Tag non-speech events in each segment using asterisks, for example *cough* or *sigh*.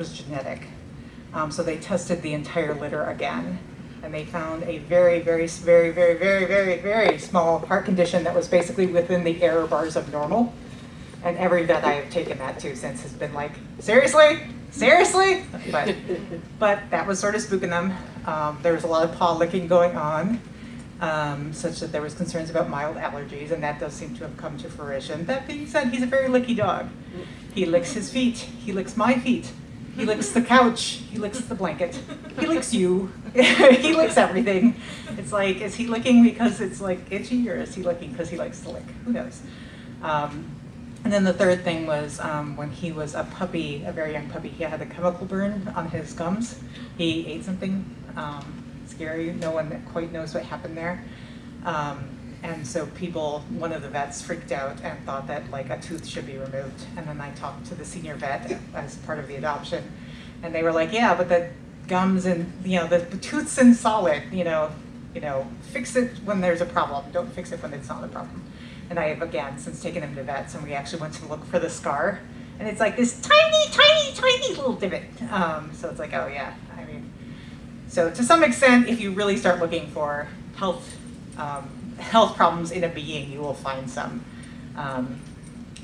was genetic. Um, so they tested the entire litter again, and they found a very, very, very, very, very, very, very small heart condition that was basically within the error bars of normal. And every vet I have taken that to since has been like, seriously, seriously? But, but that was sort of spooking them. Um, there was a lot of paw licking going on, um, such that there was concerns about mild allergies, and that does seem to have come to fruition. That being said, he's a very licky dog. He licks his feet. He licks my feet. He licks the couch. He licks the blanket. He licks you. *laughs* he licks everything. It's like, is he licking because it's like itchy, or is he licking because he likes to lick? Who knows? Um, and then the third thing was um, when he was a puppy, a very young puppy, he had a chemical burn on his gums. He ate something um, scary. No one quite knows what happened there. Um, and so people, one of the vets freaked out and thought that like a tooth should be removed. And then I talked to the senior vet as part of the adoption. And they were like, yeah, but the gums and, you know, the, the tooth's in solid, you know, you know, fix it when there's a problem. Don't fix it when it's not a problem. And I have again since taken him to vets, and we actually went to look for the scar, and it's like this tiny, tiny, tiny little divot. Um, so it's like, oh yeah, I mean, so to some extent, if you really start looking for health um, health problems in a being, you will find some. Um,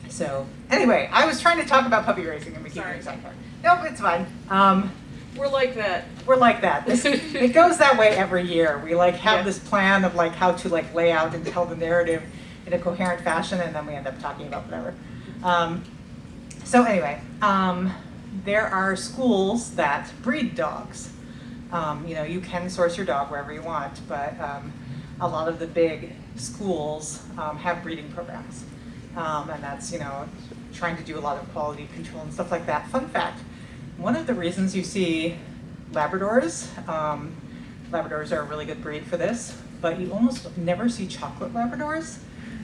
so anyway, I was trying to talk about puppy racing, and we keep Sorry. getting sidetracked. Nope, it's fine. Um, We're like that. we're like that. This, *laughs* it goes that way every year. We like have Yeah. this plan of like how to like lay out and tell the narrative in a coherent fashion, and then we end up talking about whatever. Um, so anyway, um, there are schools that breed dogs. Um, you know, you can source your dog wherever you want, but um, a lot of the big schools um, have breeding programs, um, and that's you know trying to do a lot of quality control and stuff like that. Fun fact: one of the reasons you see Labradors, um, Labradors are a really good breed for this, but you almost never see chocolate Labradors,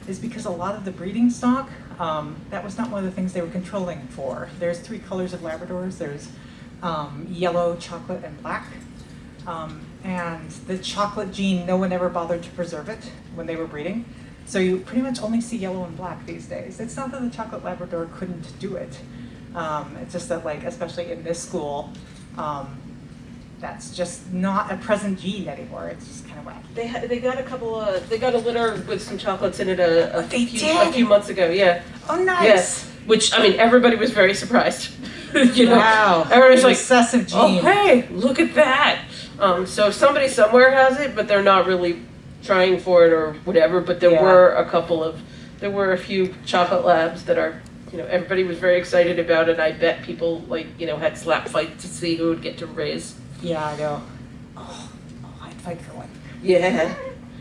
is because a lot of the breeding stock, um, that was not one of the things they were controlling for. There's three colors of Labradors. There's um, yellow, chocolate, and black. Um, and the chocolate gene, no one ever bothered to preserve it when they were breeding. So you pretty much only see yellow and black these days. It's not that the chocolate Labrador couldn't do it. Um, it's just that like, especially in this school, um, that's just not a present gene anymore. It's just kind of wacky. They they got a couple of they got a litter with some chocolates in it a, a few did? a few months ago. Yeah. Oh, nice. Yes. Which I mean, everybody was very surprised. *laughs* you know, Wow. everybody's like, recessive gene. oh hey, look at that. Um, so somebody somewhere has it, but they're not really trying for it or whatever. But there Yeah. were a couple of there were a few chocolate labs that are. You know, everybody was very excited about it. I bet people like you know had slap fights to see who would get to raise. Yeah, I know. Oh, oh, I'd fight for one. Yeah.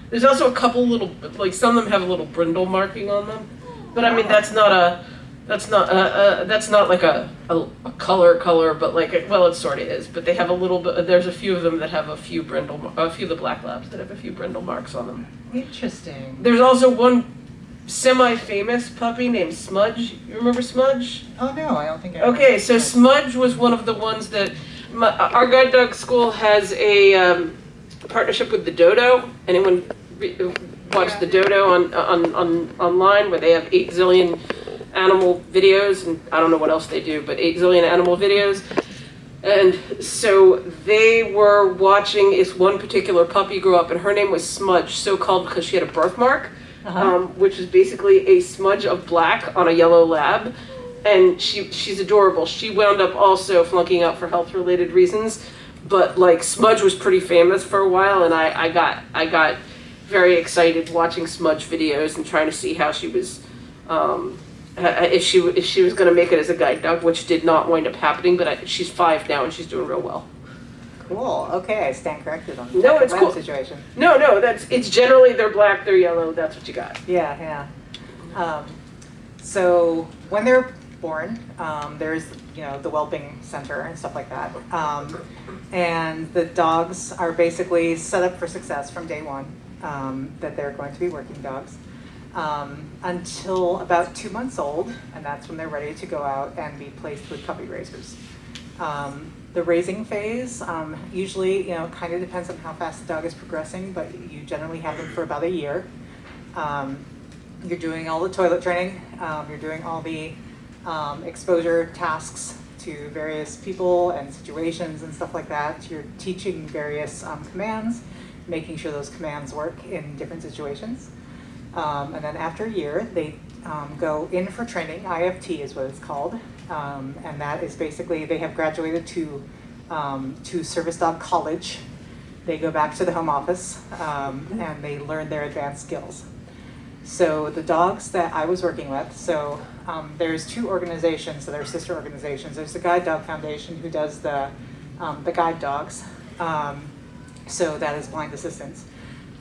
There's also a couple little, like some of them have a little brindle marking on them, but I mean that's not a, that's not uh, uh, that's not like a, a a color color, but like it, well it sort of is. But they have a little bit. There's a few of them that have a few brindle, a few of the black labs that have a few brindle marks on them. Interesting. There's also one semi-famous puppy named Smudge. You remember Smudge? Oh no, I don't think I. Okay, so Smudge was one of the ones that my, our guide dog school has a um, partnership with the Dodo. Anyone re- watch the Dodo on, on on online where they have eight zillion animal videos and I don't know what else they do, but eight zillion animal videos. And so they were watching this one particular puppy grow up, and her name was Smudge, so called because she had a birthmark Uh-huh. um, which is basically a smudge of black on a yellow lab. And she she's adorable. She wound up also flunking out for health related reasons, but like Smudge was pretty famous for a while, and I, I got I got very excited watching Smudge videos and trying to see how she was. Um, uh, if she if she was going to make it as a guide dog, which did not wind up happening, but I, she's five now and she's doing real well. Cool. Okay, I stand corrected on the No, it's cool. situation. No, no, that's it's generally they're black, they're yellow. That's what you got. Yeah, yeah. Um, so when they're born, um, there's you know the whelping center and stuff like that, um, and the dogs are basically set up for success from day one. Um, that they're going to be working dogs um, until about two months old, and that's when they're ready to go out and be placed with puppy raisers. Um, the raising phase um, usually, you know, kind of depends on how fast the dog is progressing, but you generally have them for about a year. Um, you're doing all the toilet training. Um, you're doing all the um, exposure tasks to various people and situations and stuff like that. You're teaching various commands, making sure those commands work in different situations. Um, and then after a year, they um, go in for training. IFT is what it's called, um, and that is basically they have graduated to um, to Service Dog College. They go back to the home office um, and they learn their advanced skills. So the dogs that I was working with, so um, there's two organizations, so they're sister organizations. There's the Guide Dog Foundation who does the the guide dogs. So that is blind assistance.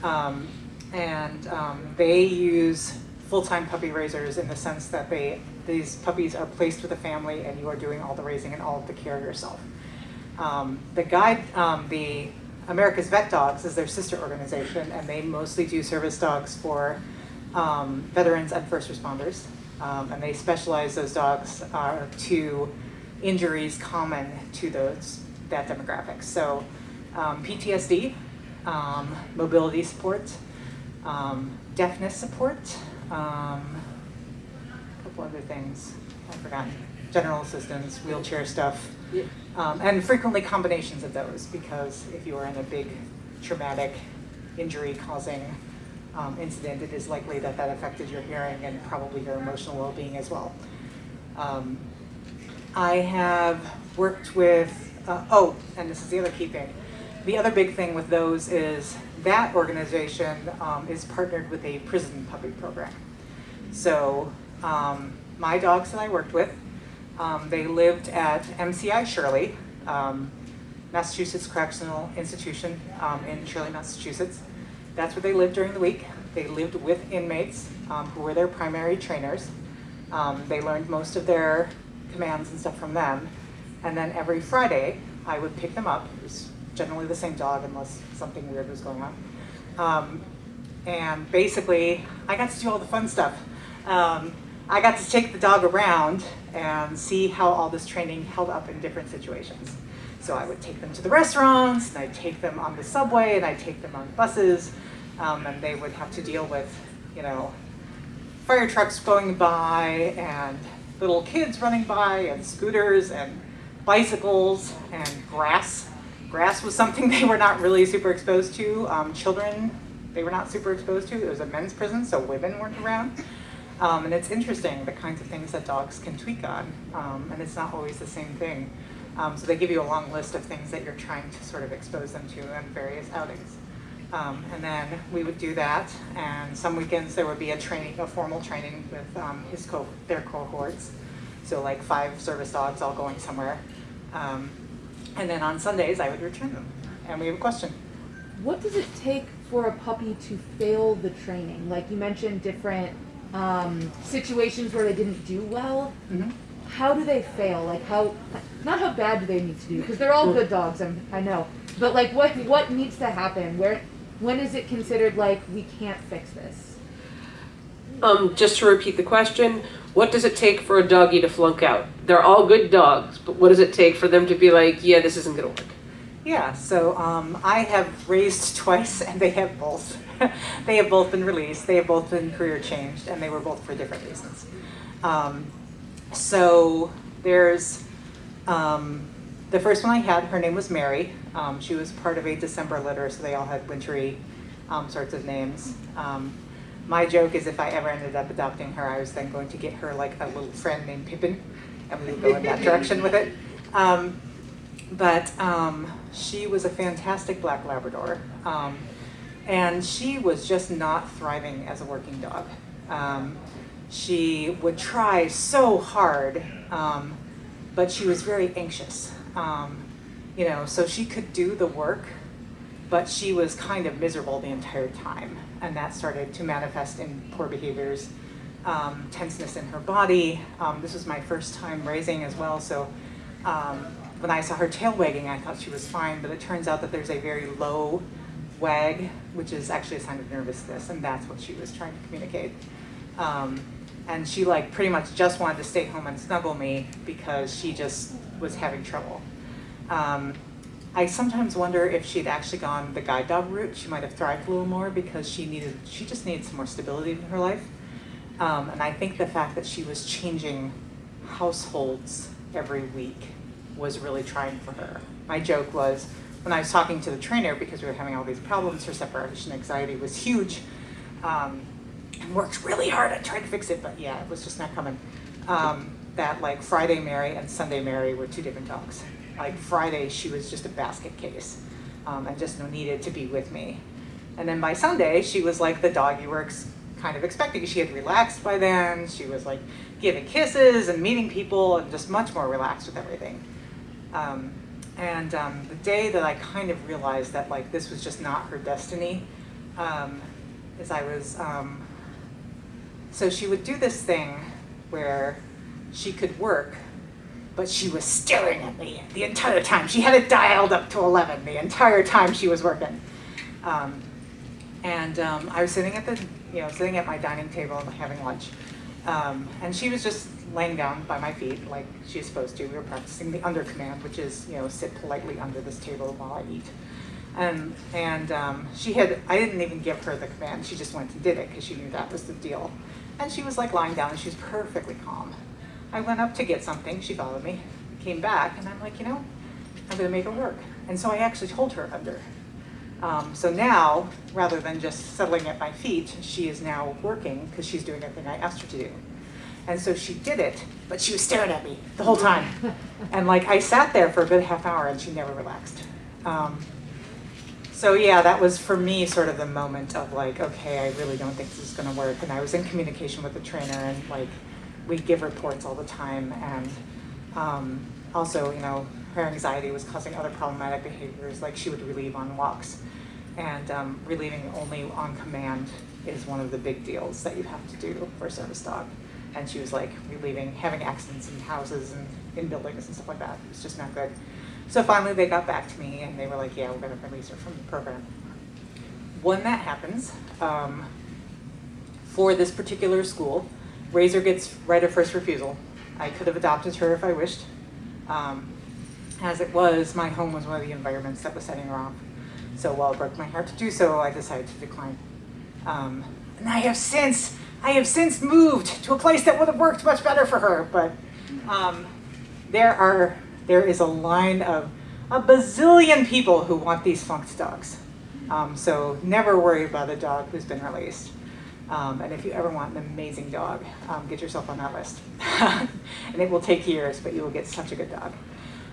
Um, and um, they use full-time puppy raisers in the sense that they these puppies are placed with a family and you are doing all the raising and all of the care yourself. Um, the guide, um, the America's Vet Dogs is their sister organization, and they mostly do service dogs for um, veterans and first responders. Um, and they specialize those dogs uh, to injuries common to those that demographic. So um, PTSD, mobility support, um, deafness support, um, a couple other things I've forgotten. General assistance, wheelchair stuff, Yeah. um, and frequently combinations of those because if you are in a big traumatic injury causing um, incident, it is likely that that affected your hearing and probably your emotional well-being as well. Um, I have worked with, uh, oh, and this is the other key thing. The other big thing with those is that organization um, is partnered with a prison puppy program. So um, my dogs that I worked with, um, they lived at MCI Shirley, um, Massachusetts Correctional Institution um, in Shirley, Massachusetts. That's where they lived during the week. They lived with inmates who were their primary trainers. They learned most of their commands and stuff from them. And then every Friday, I would pick them up. It was generally the same dog unless something weird was going on. Um, and basically, I got to do all the fun stuff. Um, I got to take the dog around and see how all this training held up in different situations. So I would take them to the restaurants, and I'd take them on the subway, and I'd take them on buses, um, and they would have to deal with, you know, fire trucks going by, and little kids running by, and scooters, and bicycles, and grass. Grass was something *laughs* they were not really super exposed to. Um, children, they were not super exposed to. It was a men's prison, so women weren't around. Um, and it's interesting the kinds of things that dogs can tweak on, um, and it's not always the same thing. Um, so they give you a long list of things that you're trying to sort of expose them to in various outings. Um, and then we would do that, and some weekends there would be a training, a formal training with um, his co their cohorts. So like five service dogs all going somewhere. Um, and then on Sundays I would return them, and we have a question. What does it take for a puppy to fail the training? Like you mentioned different um, situations where they didn't do well. Mhm. How do they fail? Like how, not how bad do they need to do? Because they're all good dogs, I'm, I know. But like what what needs to happen? Where when is it considered like we can't fix this? Um, just to repeat the question, what does it take for a doggy to flunk out? They're all good dogs, but what does it take for them to be like, yeah, this isn't gonna work? Yeah, so um, I have raised *laughs* twice, and they have both. *laughs* they have both been released. They have both been career changed, and they were both for different reasons. Um, so there's um, the first one I had. Her name was Mary. Um, she was part of a December litter, so they all had wintry um, sorts of names. Um, my joke is if I ever ended up adopting her, I was then going to get her like a little friend named Pippin, and we would go in that *laughs* direction with it. Um, but um, she was a fantastic black Labrador. Um, and she was just not thriving as a working dog. Um, she would try so hard, um, but she was very anxious. Um, you know, so she could do the work, but she was kind of miserable the entire time. And that started to manifest in poor behaviors, um, tenseness in her body. Um, this was my first time raising as well, so um, when I saw her tail wagging, I thought she was fine, but it turns out that there's a very low wag, which is actually a sign of nervousness, and that's what she was trying to communicate. Um, and she like pretty much just wanted to stay home and snuggle me because she just was having trouble. Um, I sometimes wonder if she'd actually gone the guide dog route, she might have thrived a little more because she needed, she just needed some more stability in her life. Um, and I think the fact that she was changing households every week was really trying for her. My joke was, when I was talking to the trainer, because we were having all these problems, her separation anxiety was huge. Um, and worked really hard at trying to fix it, but yeah, it was just not coming. Um, that like Friday Mary and Sunday Mary were two different dogs. Like Friday, she was just a basket case um, and just needed to be with me. And then by Sunday, she was like the dog you were kind of expecting. She had relaxed by then. She was like giving kisses and meeting people and just much more relaxed with everything. Um, and um, the day that I kind of realized that like this was just not her destiny, um, is I was, um, so she would do this thing where she could work, but she was staring at me the entire time. She had it dialed up to 11 the entire time she was working. Um, and um, I was sitting at the, you know, sitting at my dining table having lunch. Um, and she was just laying down by my feet like she's supposed to. We were practicing the under command, which is, you know, sit politely under this table while I eat. And, and um, she had, I didn't even give her the command. She just went and did it because she knew that was the deal. And she was like lying down and she was perfectly calm. I went up to get something. She followed me, came back, and I'm like, you know, I'm going to make her work. And so I actually told her under. Um, so now, rather than just settling at my feet, she is now working because she's doing everything I asked her to do. And so she did it, but she was staring at me the whole time. *laughs* And like I sat there for a good half hour and she never relaxed. Um, so yeah, that was for me sort of the moment of like, okay, I really don't think this is gonna work. And I was in communication with the trainer and like, we give reports all the time. And um, also, you know, her anxiety was causing other problematic behaviors, like she would relieve on walks. And um, relieving only on command is one of the big deals that you have to do for a service dog. And she was like relieving, having accidents in houses and in buildings and stuff like that. It was just not good. So finally they got back to me and they were like, yeah, we're gonna release her from the program. When that happens, um, for this particular school, Raiser gets right of first refusal. I could have adopted her if I wished. Um, as it was, my home was one of the environments that was setting her off. So while it broke my heart to do so, I decided to decline. Um, and I have since, I have since moved to a place that would have worked much better for her, but um, there are, there is a line of a bazillion people who want these funked dogs. Um, so never worry about a dog who's been released. Um, and if you ever want an amazing dog, um, get yourself on that list. *laughs* and it will take years, but you will get such a good dog.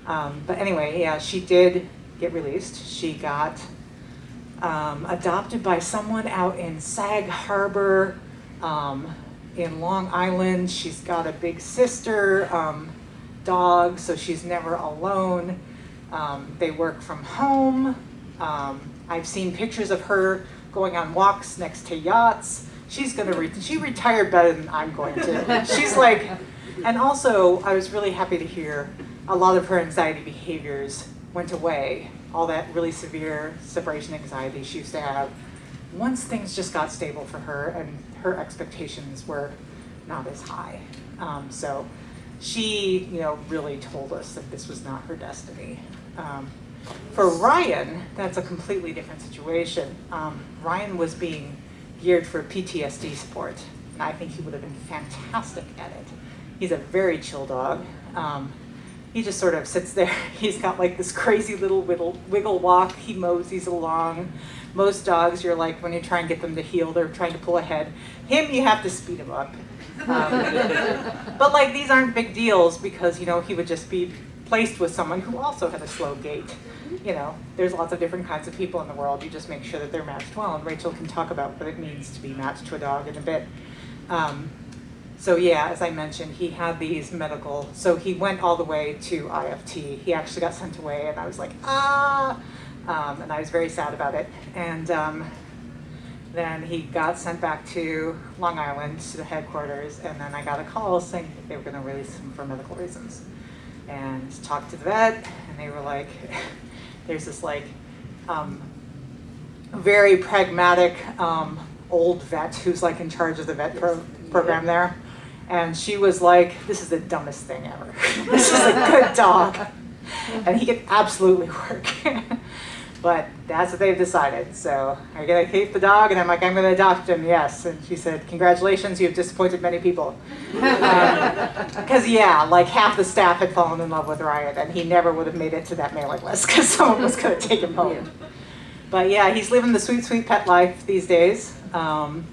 Um, but anyway, yeah, she did get released. She got um, adopted by someone out in Sag Harbor um, in Long Island. She's got a big sister um, dog, so she's never alone. They work from home. I've seen pictures of her going on walks next to yachts. She's gonna re- she retired better than I'm going to. *laughs* She's like, and also I was really happy to hear a lot of her anxiety behaviors went away. All that really severe separation anxiety she used to have. Once things just got stable for her and her expectations were not as high. Um, so she, you know, really told us that this was not her destiny. Um, for Ryan, that's a completely different situation. Um, Ryan was being geared for PTSD support, and I think he would have been fantastic at it. He's a very chill dog. Um, he just sort of sits there. *laughs* He's got like this crazy little wiggle, wiggle walk. He moseys along. Most dogs, you're like, when you try and get them to heel, they're trying to pull ahead. Him, you have to speed him up. Um, *laughs* but like, these aren't big deals because, you know, he would just be placed with someone who also had a slow gait. You know, there's lots of different kinds of people in the world. You just make sure that they're matched well. And Rachel can talk about what it means to be matched to a dog in a bit. Um, so yeah, as I mentioned, he had these medical, so he went all the way to IFT. He actually got sent away and I was like, ah, um, and I was very sad about it. And um, then he got sent back to Long Island to the headquarters and then I got a call saying they were gonna release him for medical reasons. And talked to the vet and they were like, *laughs* there's this like um, very pragmatic um, old vet who's like in charge of the vet pro program there. And she was like, this is the dumbest thing ever. *laughs* this is a good dog. *laughs* And he could absolutely work. But that's what they've decided. So are you gonna keep the dog? And I'm like, I'm gonna adopt him, yes. And she said, congratulations, you've disappointed many people. Because yeah, like half the staff had fallen in love with Ryan, and he never would have made it to that mailing list because *laughs* someone was gonna take him home. But yeah, he's living the sweet, sweet pet life these days. Um,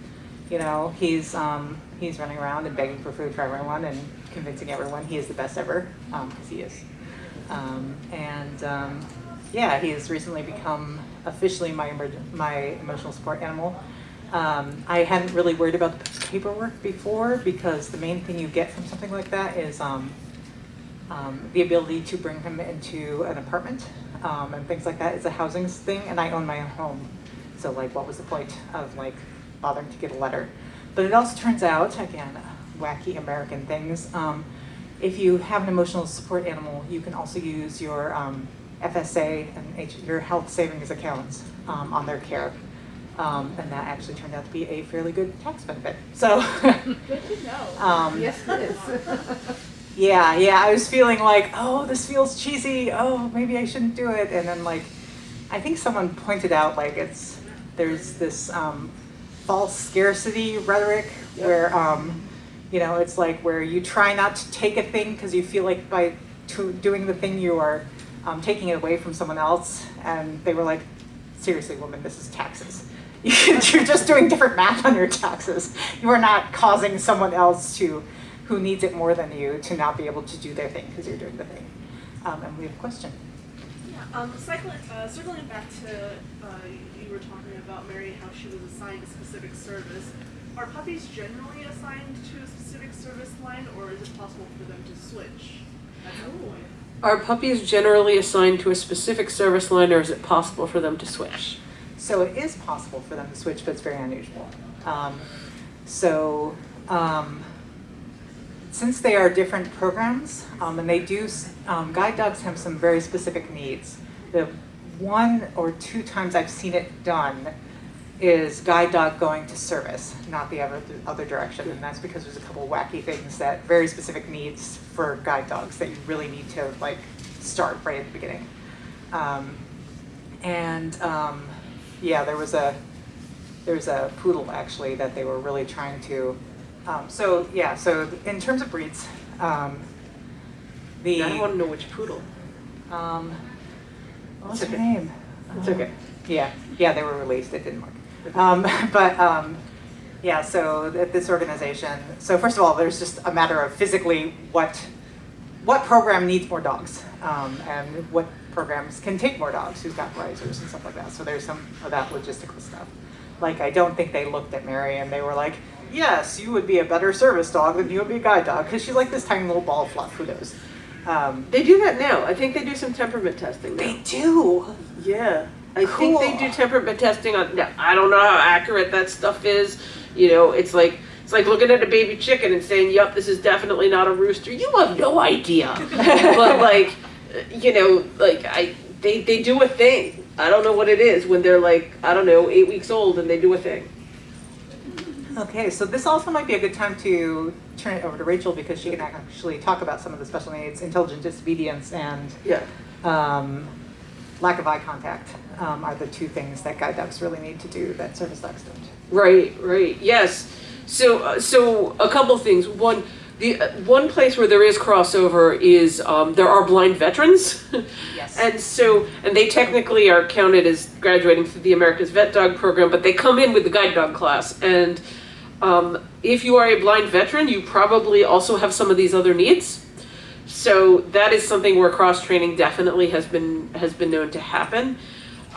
you know, he's um, he's running around and begging for food for everyone and convincing everyone he is the best ever because he is. Um, and um, yeah, he has recently become officially my my emotional support animal. Um, I hadn't really worried about the paperwork before because the main thing you get from something like that is um, um, the ability to bring him into an apartment um, and things like that. It's a housing thing, and I own my own home. So like, what was the point of like bothering to get a letter? But it also turns out, again, wacky American things. Um, if you have an emotional support animal, you can also use your um, FSA and H- your health savings accounts um, on their care. Um, and that actually turned out to be a fairly good tax benefit. So, *laughs* Good to know. um, Yes, it is. yeah, yeah, I was feeling like, oh, this feels cheesy. Oh, maybe I shouldn't do it. And then like, I think someone pointed out like it's there's this um, false scarcity rhetoric where um, you know it's like where you try not to take a thing because you feel like by to doing the thing you are um, taking it away from someone else. And they were like, seriously, woman, this is taxes. *laughs* You're just doing different math on your taxes. You are not causing someone else to, who needs it more than you, to not be able to do their thing because you're doing the thing. Um, and we have a question. Yeah, um, cycling, uh, circling back to, uh, you were talking about Mary, how she was assigned a specific service. Are puppies generally assigned to a specific service line, or is it possible for them to switch at some point? Are puppies generally assigned to a specific service line or is it possible for them to switch? So it is possible for them to switch, but it's very unusual. Um, so um, since they are different programs, um, and they do, um, guide dogs have some very specific needs. The one or two times I've seen it done is guide dog going to service, not the other, the other direction. And that's because there's a couple wacky things that, very specific needs for guide dogs that you really need to like start right at the beginning. Um, and um, yeah, there was a there was a poodle actually that they were really trying to. Um, so yeah, so in terms of breeds, um, the I want to know which poodle. um, what It's her name? It's okay. Yeah, yeah, they were released. It didn't work. Um, *laughs* but um, yeah, so at this organization, so first of all, there's just a matter of physically what what program needs more dogs, um, and what programs can take more dogs. Who's got risers and stuff like that. So there's some of that logistical stuff. Like I don't think they looked at Mary and they were like, "Yes, you would be a better service dog than you would be a guide dog," because she's like this tiny little ball of fluff. Who knows? Um, They do that now. I think they do some temperament testing they do. Yeah. I think they do temperament testing on I don't know how accurate that stuff is. You know, it's like it's like looking at a baby chicken and saying, "Yep, this is definitely not a rooster." You have no idea. *laughs* but like, you know, like I they they do a thing. I don't know what it is when they're like, I don't know, 8 weeks old and they do a thing. Okay, so this also might be a good time to turn it over to Rachel because she can actually talk about some of the special needs, intelligent disobedience, and Yeah. um, lack of eye contact um, are the two things that guide dogs really need to do that service dogs don't. Right, right. Yes. So, uh, so a couple things. One, the uh, one place where there is crossover is um, there are blind veterans, *laughs* Yes. and so and they technically are counted as graduating through the America's Vet Dog program, but they come in with the guide dog class. And um, if you are a blind veteran, you probably also have some of these other needs. So that is something where cross training definitely has been has been known to happen.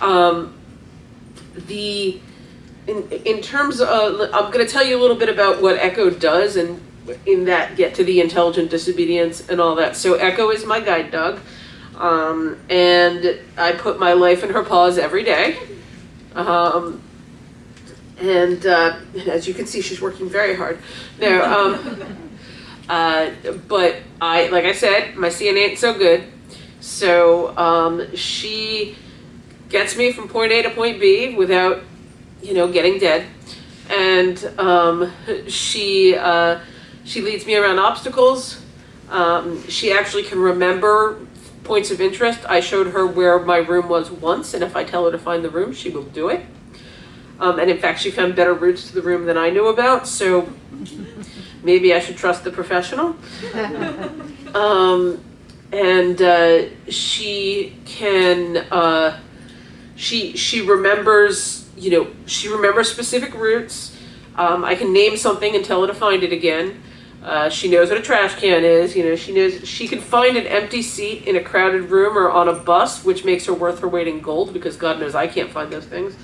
Um, the in in terms of I'm going to tell you a little bit about what Echo does and in that get to the intelligent disobedience and all that. So Echo is my guide dog. Um, and I put my life in her paws every day. Um, and uh, as you can see, she's working very hard. No, um, *laughs* uh, but I, like I said, my DNA ain't so good. So um, she gets me from point A to point B without, you know, getting dead. And um, she she leads me around obstacles. Um, she actually can remember points of interest. I showed her where my room was once, and if I tell her to find the room, she will do it. Um, and in fact, she found better routes to the room than I knew about, so maybe I should trust the professional. *laughs* Um, and uh, she can, uh, she she remembers, you know, she remembers specific routes. Um, I can name something and tell her to find it again. Uh, she knows what a trash can is. You know, she knows she can find an empty seat in a crowded room or on a bus, which makes her worth her weight in gold because God knows I can't find those things.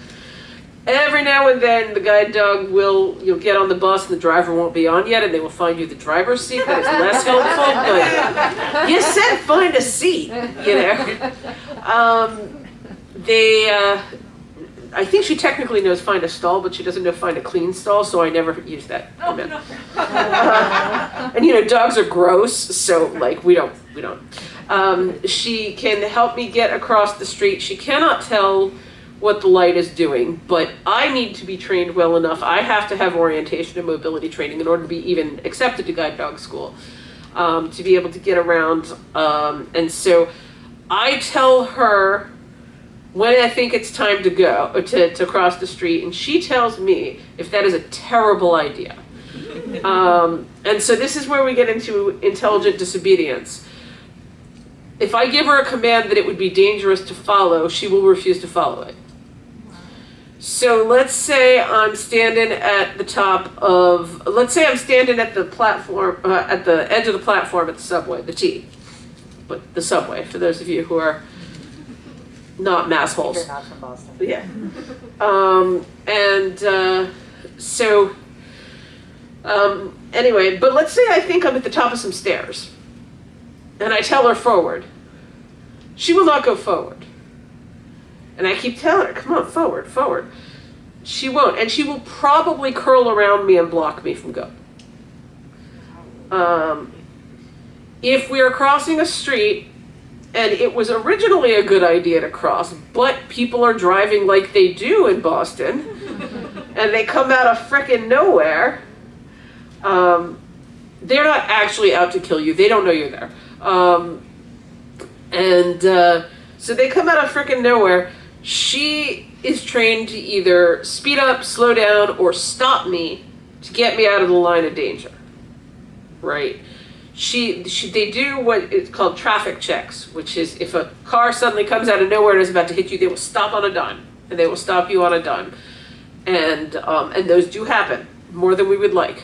Every now and then, the guide dog will you'll get on the bus and the driver won't be on yet, and they will find you the driver's seat. That is less *laughs* helpful, but you said find a seat, you know. Um, they, uh, I think she technically knows find a stall, but she doesn't know find a clean stall, so I never use that Oh, no. Uh, and you know, dogs are gross, so like we don't, we don't. Um, she can help me get across the street. She cannot tell what the light is doing, but I need to be trained well enough. I have to have orientation and mobility training in order to be even accepted to guide dog school, um, to be able to get around. Um, and so I tell her when I think it's time to go, or to, to cross the street, and she tells me if that is a terrible idea. Um, and so this is where we get into intelligent disobedience. If I give her a command that it would be dangerous to follow, she will refuse to follow it. So let's say I'm standing at the top of, let's say I'm standing at the platform, uh, at the edge of the platform at the subway, the T. But the subway, for those of you who are not mass holes. You're not from Boston. Yeah. Um, and uh, so, um, anyway, but let's say I think I'm at the top of some stairs and I tell her forward. She will not go forward. And I keep telling her, come on, forward, forward. She won't. And she will probably curl around me and block me from going. Um, if we are crossing a street and it was originally a good idea to cross, but people are driving like they do in Boston, *laughs* and they come out of frickin' nowhere. Um, they're not actually out to kill you. They don't know you're there. Um, and uh, so they come out of frickin' nowhere. She is trained to either speed up, slow down, or stop me to get me out of the line of danger. Right? she, she they do what is called traffic checks, which is if a car suddenly comes out of nowhere and is about to hit you, they will stop on a dime, and they will stop you on a dime, and um, and those do happen more than we would like.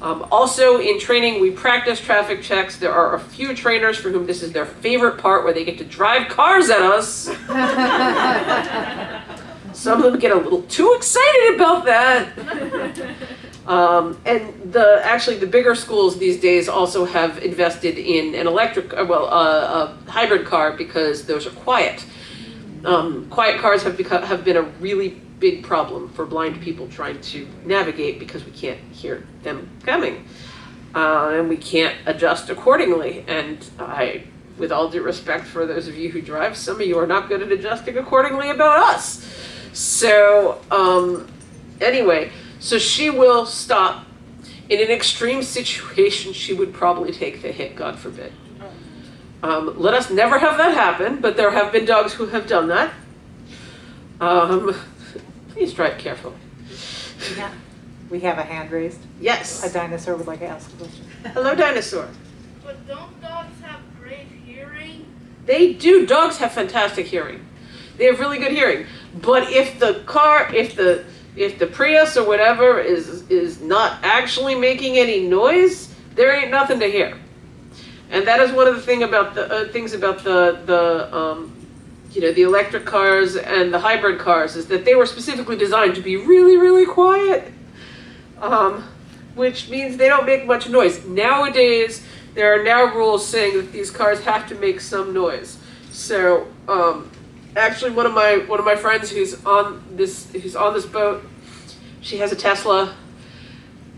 Um, also, in training, we practice traffic checks. There are a few trainers for whom this is their favorite part, where they get to drive cars at us. *laughs* Some of them get a little too excited about that. Um, and the actually the bigger schools these days also have invested in an electric, uh, well, uh, a hybrid car because those are quiet. Um, quiet cars have become have been a really big problem for blind people trying to navigate because we can't hear them coming, uh, and we can't adjust accordingly. And I, with all due respect for those of you who drive, some of you are not good at adjusting accordingly about us. So um, anyway. So she will stop. In an extreme situation, she would probably take the hit, God forbid. Um, let us never have that happen, but there have been dogs who have done that. Um, please drive carefully. Yeah. We have a hand raised. Yes. A dinosaur would like to ask a question. Hello, dinosaur. But don't dogs have great hearing? They do. Dogs have fantastic hearing. They have really good hearing. But if the car, if the if the Prius or whatever is is not actually making any noise, there ain't nothing to hear. And that is one of the thing about the uh, things about the the um, you know the electric cars and the hybrid cars is that they were specifically designed to be really really quiet, um, which means they don't make much noise. Nowadays, there are now rules saying that these cars have to make some noise. So um, actually one of my one of my friends who's on this who's on this boat she has a tesla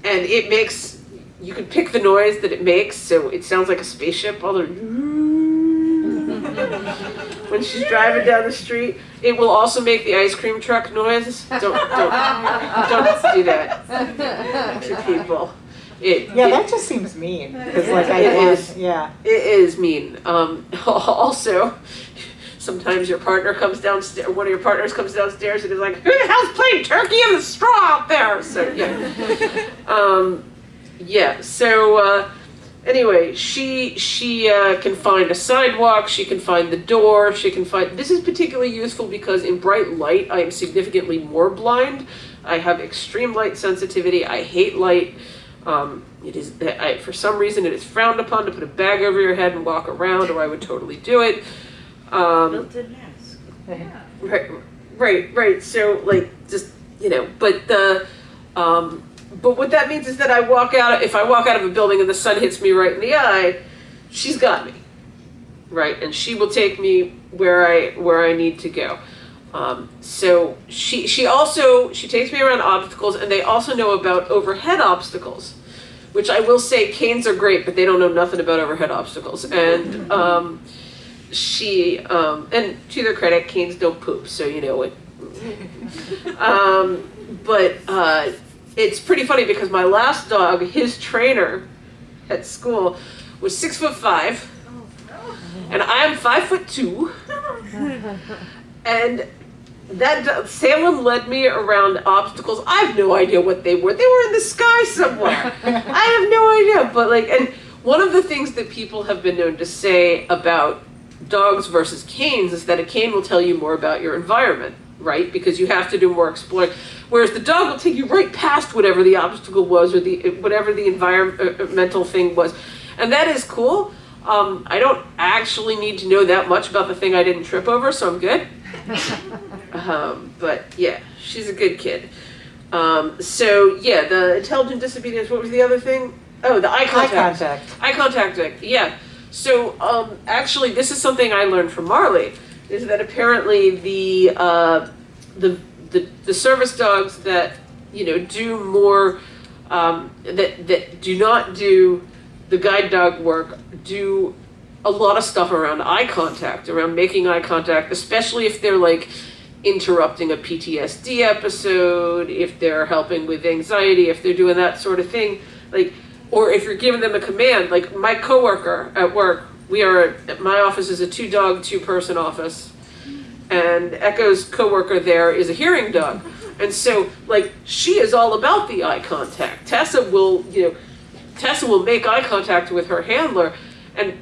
and it makes you can pick the noise that it makes so it sounds like a spaceship all the *laughs* when she's driving down the street it will also make the ice cream truck noise don't don't don't do that *laughs* to people It, Yeah, it- that just seems mean, because like I, It want- is. yeah. It is mean. Um, *laughs* also, sometimes your partner comes downstairs, one of your partners comes downstairs and is like, "Who the hell's playing turkey in the straw out there?" So yeah, *laughs* um, yeah. So uh, anyway, she she uh, can find a sidewalk. She can find the door. She can find. This is particularly useful because in bright light, I am significantly more blind. I have extreme light sensitivity. I hate light. Um, it is I, for some reason it is frowned upon to put a bag over your head and walk around, or I would totally do it. Um, Built-in mask. Right, right, right. So like, just you know, but the, um, but what that means is that I walk out. If I walk out of a building and the sun hits me right in the eye, she's got me, right, and she will take me where I where I need to go. Um, so she she also she takes me around obstacles, and they also know about overhead obstacles, which I will say canes are great, but they don't know nothing about overhead obstacles, and. *laughs* Um, she um, and to their credit, canes don't poop, so you know it. *laughs* um, but uh, it's pretty funny because my last dog, his trainer at school, was six foot five, and I am five foot two, and that Salem led me around obstacles. I have no idea what they were. They were in the sky somewhere. I have no idea, but like, and one of the things that people have been known to say about dogs versus canes is that a cane will tell you more about your environment, right? Because you have to do more exploring. Whereas the dog will take you right past whatever the obstacle was or the whatever the environmental thing was, and that is cool. Um, I don't actually need to know that much about the thing I didn't trip over, so I'm good. *laughs* Um, but yeah, she's a good kid. Um, so yeah, the intelligent disobedience. What was the other thing? Oh, the eye Eye contact. contact. Eye contact, Yeah. So, um, actually, this is something I learned from Marley. Is that apparently the uh, the, the the service dogs that you know do more um, that that do not do the guide dog work do a lot of stuff around eye contact, around making eye contact, especially if they're like interrupting a PTSD episode, if they're helping with anxiety, if they're doing that sort of thing, like, or if you're giving them a command, like my coworker at work, we are, my office is a two dog, two person office, and Echo's coworker there is a hearing dog. And so, like, she is all about the eye contact. Tessa will, you know, Tessa will make eye contact with her handler, and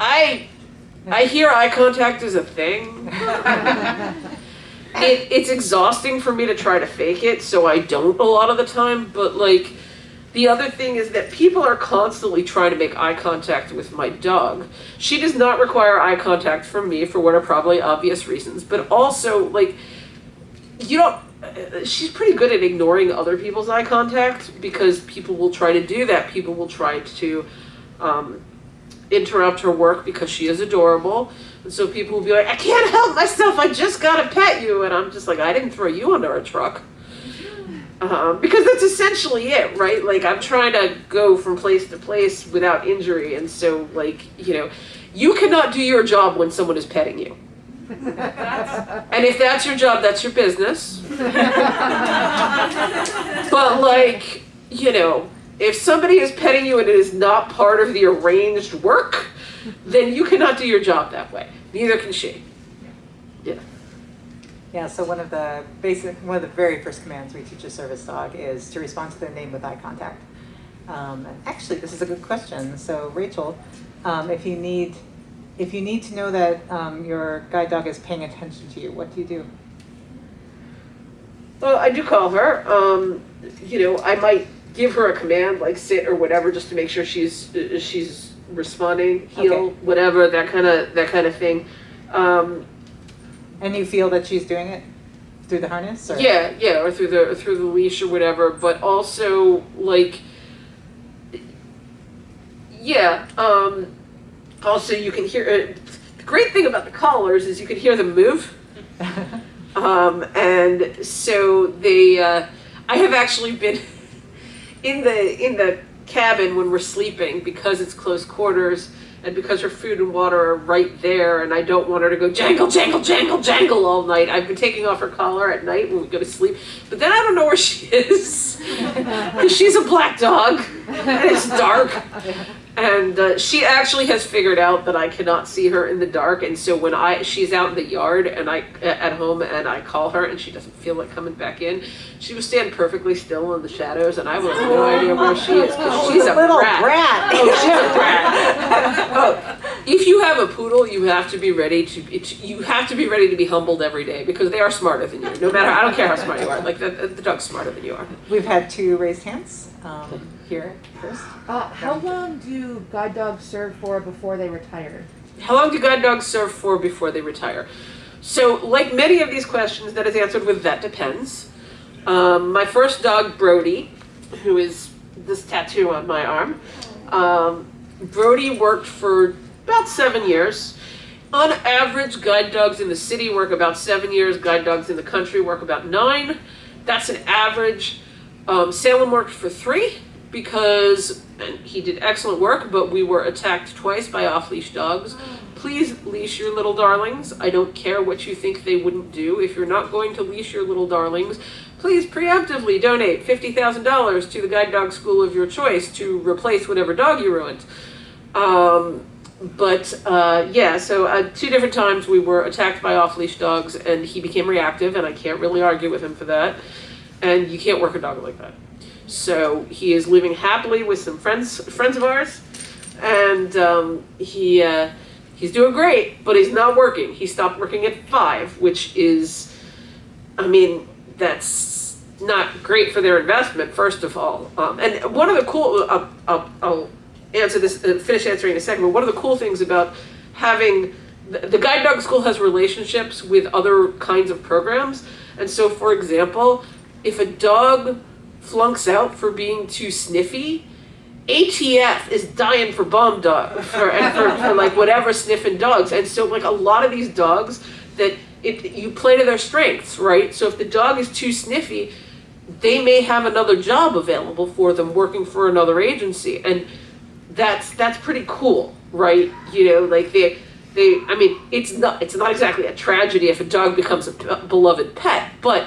I, I hear eye contact is a thing. *laughs* it, it's exhausting for me to try to fake it, so I don't a lot of the time. But like, the other thing is that people are constantly trying to make eye contact with my dog. She does not require eye contact from me for what are probably obvious reasons, but also like, you don't. She's pretty good at ignoring other people's eye contact because people will try to do that. People will try to um, interrupt her work because she is adorable. And so people will be like, I can't help myself, I just gotta pet you. And I'm just like, I didn't throw you under a truck. Um, because that's essentially it, right? Like, I'm trying to go from place to place without injury. And so, like, you know, you cannot do your job when someone is petting you. And if that's your job, that's your business. But, like, you know, if somebody is petting you and it is not part of the arranged work, then you cannot do your job that way. Neither can she. Yeah, so one of the basic, one of the very first commands we teach a service dog is to respond to their name with eye contact. Um, and actually, this is a good question. So Rachel, um, if you need, if you need to know that um, your guide dog is paying attention to you, what do you do? Well, I do call her. Um, you know, I might give her a command like sit or whatever just to make sure she's she's responding, heel, Okay. whatever that kind of that kind of thing. Um, And you feel that she's doing it through the harness? Or? Yeah, yeah, or through the through the leash or whatever, but also like yeah, um also you can hear uh, the great thing about the collars is you can hear them move. *laughs* Um and so they uh I have actually been *laughs* in the in the cabin when we're sleeping because it's close quarters And because her food and water are right there, and I don't want her to go jangle, jangle, jangle, jangle all night, I've been taking off her collar at night when we go to sleep. But then I don't know where she is. *laughs* Because she's a black dog, and it's dark. And uh, she actually has figured out that I cannot see her in the dark, and so when I she's out in the yard and I at home and I call her and she doesn't feel like coming back in, she will stand perfectly still in the shadows, and I have no idea where she is because she's a little brat. brat. Oh, she's a brat. *laughs* *laughs* Oh, if you have a poodle, you have to be ready to it, you have to be ready to be humbled every day because they are smarter than you. No matter I don't care how smart you are, like the, the dog's smarter than you are. We've had two raised hands um, here first. Uh, how long do guide dogs serve for before they retire? How long do guide dogs serve for before they retire? So, like many of these questions, that is answered with that depends. Um, my first dog, Brody, who is this tattoo on my arm, um, Brody worked for about seven years. On average, guide dogs in the city work about seven years, guide dogs in the country work about nine. That's an average. Um, Salem worked for three because he did excellent work, but we were attacked twice by off leash dogs. Please leash your little darlings. I don't care what you think they wouldn't do. If you're not going to leash your little darlings, please preemptively donate $50,000 to the guide dog school of your choice to replace whatever dog you ruined. Um, but uh, yeah, so uh, two different times we were attacked by off leash dogs, and he became reactive, and I can't really argue with him for that. And you can't work a dog like that. So he is living happily with some friends friends of ours, and um, he uh, he's doing great, but he's not working. He stopped working at five, which is, I mean, that's not great for their investment. First of all, um, and one of the cool uh, uh, I'll answer this uh, finish answering in a second. But one of the cool things about having the, the guide dog school has relationships with other kinds of programs, and so for example, if a dog flunks out for being too sniffy, ATF is dying for bomb dog for, and for, for like whatever sniffing dogs. And so like a lot of these dogs that it you play to their strengths, right? So if the dog is too sniffy, they may have another job available for them working for another agency. And that's that's pretty cool, right? You know, like they they I mean, it's not it's not exactly a tragedy if a dog becomes a beloved pet, but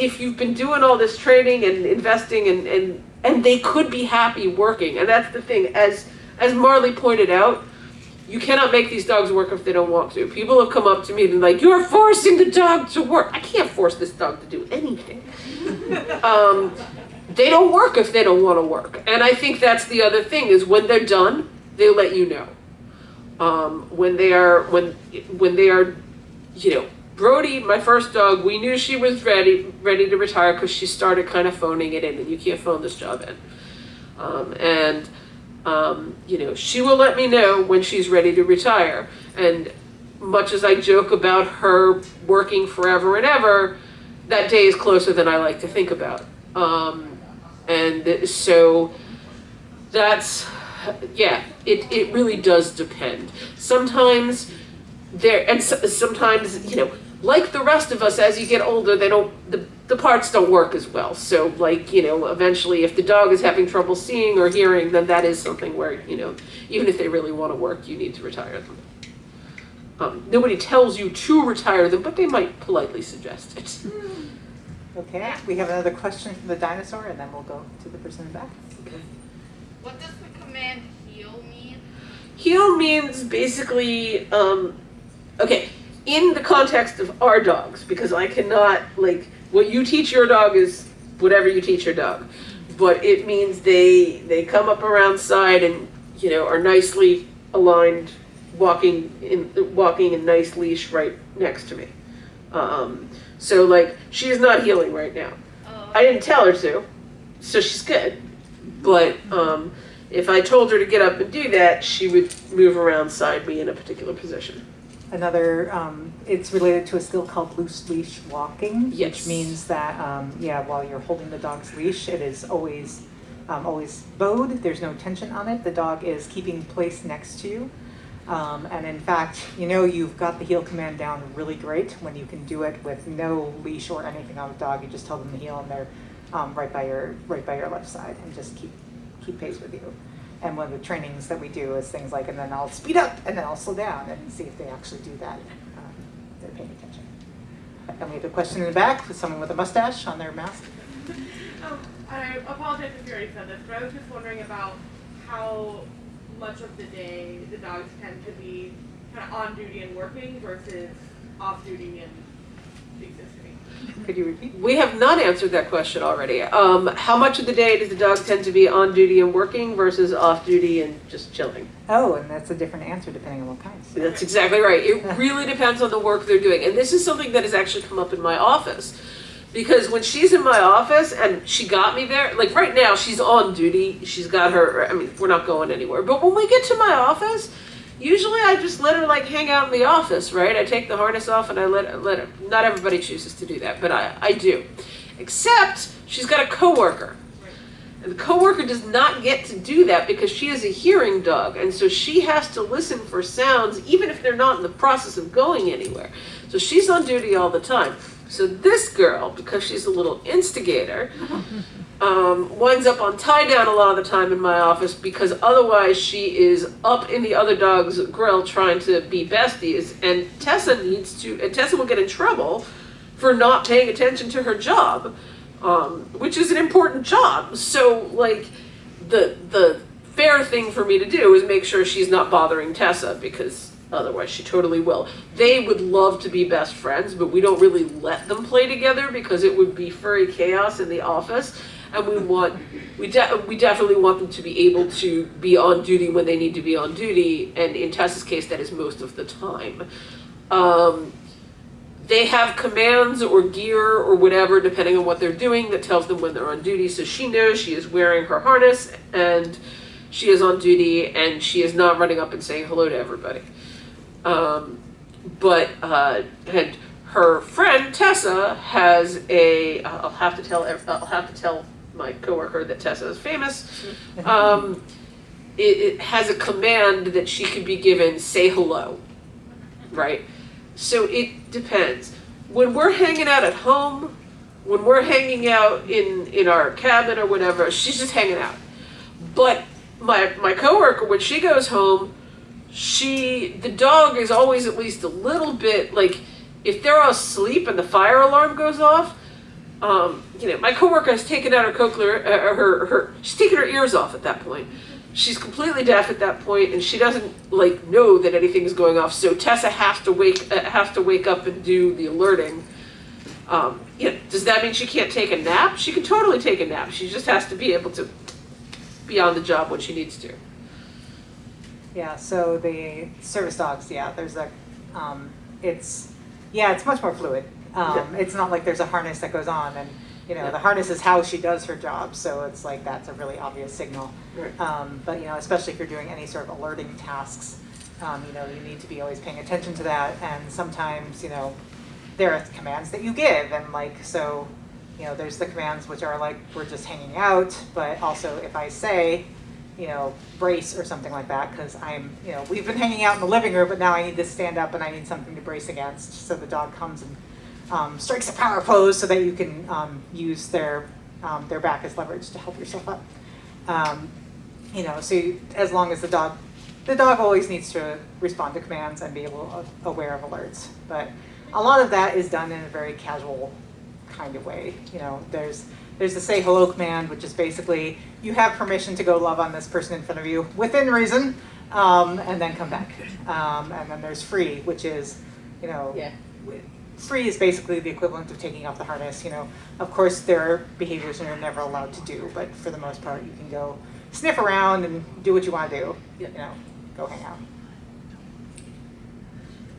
if you've been doing all this training and investing and, and and they could be happy working. And that's the thing as as marley pointed out you cannot make these dogs work if they don't want to. People have come up to me and been like you're forcing the dog to work. I can't force this dog to do anything. *laughs* Um, they don't work if they don't want to work. And i think that's the other thing is when they're done they let you know. Um, when they are when when they are you know Brody, my first dog, we knew she was ready ready to retire because she started kind of phoning it in, and you can't phone this job in. Um, and um, you know, she will let me know when she's ready to retire. And much as I joke about her working forever and ever, that day is closer than I like to think about. Um, and so that's yeah, it it really does depend. Sometimes there and so, sometimes you know like the rest of us as you get older they don't the, the parts don't work as well so like you know eventually if the dog is having trouble seeing or hearing then that is something where you know even if they really want to work you need to retire them um, nobody tells you to retire them but they might politely suggest it Okay, we have another question from the dinosaur, and then we'll go to the person in the back. Okay. What does the command heel mean? Heel means basically, um, okay, in the context of our dogs, because I cannot, like, what you teach your dog is whatever you teach your dog. But it means they they come up around side and you know are nicely aligned, walking in walking in nice leash right next to me. Um, so like she's not heeling right now. Oh, I didn't tell her to, so she's good. But um, if I told her to get up and do that, she would move around side me in a particular position. Another, um, it's related to a skill called loose leash walking, Yes. which means that, um, yeah, while you're holding the dog's leash, it is always, um, always bowed. There's no tension on it. The dog is keeping place next to you. Um, and in fact, you know you've got the heel command down really great when you can do it with no leash or anything on the dog. You just tell them to heel and they're um, right by your right by your left side and just keep keep pace with you. And one of the trainings that we do is things like, and then I'll speed up, and then I'll slow down, and see if they actually do that. um, They're paying attention. And we have a question in the back someone with a mustache on their mask. *laughs* Um, I apologize if you already said this, but I was just wondering about how much of the day the dogs tend to be kind of on duty and working versus off duty and. Could you repeat? We have not answered that question already. Um, how much of the day does the dog tend to be on duty and working versus off duty and just chilling? Oh, and that's a different answer depending on what kinds. That's exactly right. It really depends on the work they're doing. And this is something that has actually come up in my office. Because when she's in my office and she got me there, like right now she's on duty. She's got her, I mean, we're not going anywhere. But when we get to my office, usually I just let her like hang out in the office, right? I take the harness off and I let, let her, not everybody chooses to do that, but I, I do. Except she's got a coworker. And the coworker does not get to do that because she is a hearing dog, and so she has to listen for sounds even if they're not in the process of going anywhere. So she's on duty all the time. So this girl, because she's a little instigator, um, winds up on tie down a lot of the time in my office because otherwise she is up in the other dog's grill trying to be besties, and Tessa needs to, and Tessa will get in trouble for not paying attention to her job um, which is an important job. So like the the fair thing for me to do is make sure she's not bothering Tessa because otherwise she totally will. They would love to be best friends, but we don't really let them play together because it would be furry chaos in the office. And we want we de- we definitely want them to be able to be on duty when they need to be on duty, and in Tessa's case, that is most of the time. Um, they have commands or gear or whatever, depending on what they're doing, that tells them when they're on duty. So she knows she is wearing her harness and she is on duty and she is not running up and saying hello to everybody. Um, but uh, and her friend Tessa has a. I'll have to tell. I'll have to tell my coworker that Tessa is famous. Um, it, it has a command that she can be given. Say hello, right? So it depends. When we're hanging out at home, when we're hanging out in in our cabin or whatever, she's just hanging out. But my my coworker, when she goes home, she the dog is always at least a little bit like if they're all asleep and the fire alarm goes off. Um, you know, my coworker has taken out her cochlear, uh, her her she's taken her ears off at that point. She's completely deaf at that point and she doesn't like know that anything is going off. So tessa has to wake uh, has to wake up and do the alerting. Um, you know, does that mean she can't take a nap? She can totally take a nap. She just has to be able to be on the job when she needs to. Yeah, so the service dogs, yeah, there's a, um, it's, yeah, it's much more fluid. Um, it's not like there's a harness that goes on and, you know, the harness is how she does her job, so it's like, that's a really obvious signal. Right. Um, but, you know, especially if you're doing any sort of alerting tasks, um, you know, you need to be always paying attention to that and sometimes, you know, there are commands that you give and like, so, you know, there's the commands which are like, we're just hanging out, but also if I say, you know, brace or something like that, because I'm, you know, we've been hanging out in the living room, but now I need to stand up and I need something to brace against. So the dog comes and um, strikes a power pose so that you can um, use their um, their back as leverage to help yourself up. Um, you know, so you, as long as the dog, the dog always needs to respond to commands and be able aware of alerts. But a lot of that is done in a very casual kind of way. You know, there's there's the say hello command, which is basically you have permission to go love on this person in front of you within reason, um, and then come back. Um, and then there's free, which is, you know, Yeah. Free is basically the equivalent of taking off the harness. You know, of course there are behaviors you're never allowed to do, but for the most part you can go sniff around and do what you want to do. You know, go hang out.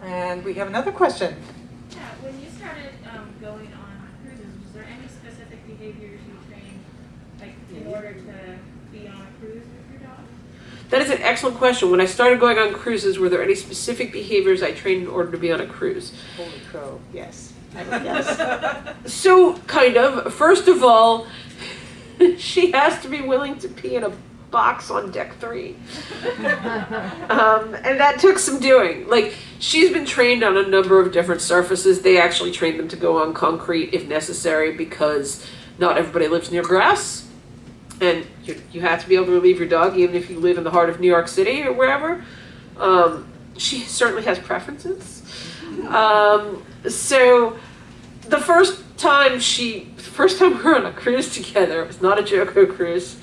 And we have another question. Yeah, when you started um, going on cruises, was there any specific behaviors you trained, like in order to be on a cruise with your dog? That is an excellent question when i started going on cruises were there any specific behaviors i trained in order to be on a cruise Holy crow, yes. I would guess. *laughs* So, kind of. First of all, *laughs* she has to be willing to pee in a box on deck three. *laughs* um, and that took some doing. Like, she's been trained on a number of different surfaces. They actually train them to go on concrete if necessary because not everybody lives near grass. And you, you have to be able to relieve your dog even if you live in the heart of New York City or wherever. Um, she certainly has preferences. Um, so the first time she, the first time *laughs* we were on a cruise together, it was not a JoCo cruise,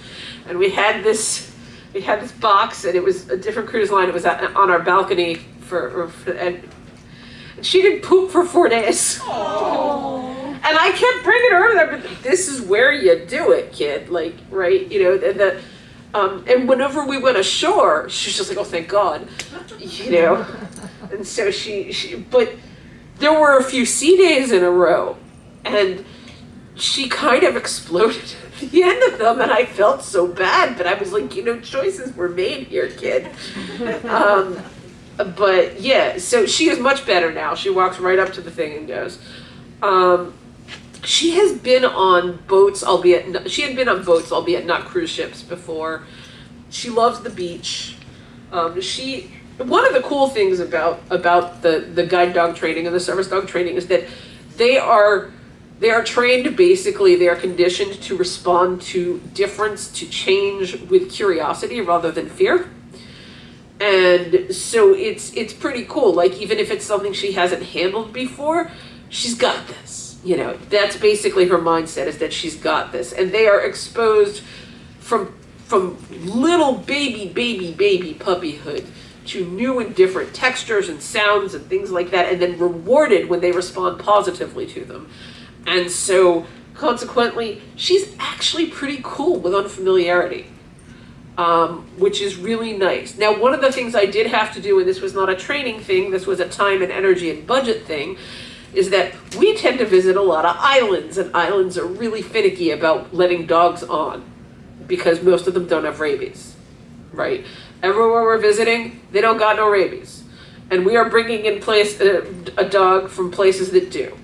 and we had this, we had this box, and it was a different cruise line. It was on our balcony for, for and she didn't poop for four days. And I kept bringing her over there, but this is where you do it, kid. Like, right? You know, and the, um, and whenever we went ashore, she was just like, oh, thank God, you know. And so she, she, but there were a few sea days in a row, and she kind of exploded at the *laughs* end of them, and I felt so bad. But I was like, you know, choices were made here, kid. *laughs* Um, but yeah, so she is much better now. She walks right up to the thing and goes. Um, she has been on boats, albeit she had been on boats, albeit not cruise ships before. She loves the beach. Um, she one of the cool things about about the the guide dog training and the service dog training is that they are they are trained basically they are conditioned to respond to difference to change with curiosity rather than fear and so it's it's pretty cool. Like even if it's something she hasn't handled before she's got this you know? That's basically her mindset is that she's got this. And they are exposed from from little baby baby baby puppyhood to new and different textures and sounds and things like that and then rewarded when they respond positively to them. And so consequently she's actually pretty cool with unfamiliarity um, which is really nice. Now, one of the things I did have to do, and this was not a training thing, this was a time and energy and budget thing, is that we tend to visit a lot of islands, and islands are really finicky about letting dogs on because most of them don't have rabies, right? Everywhere we're visiting, they don't got no rabies. And we are bringing in place a, a dog from places that do.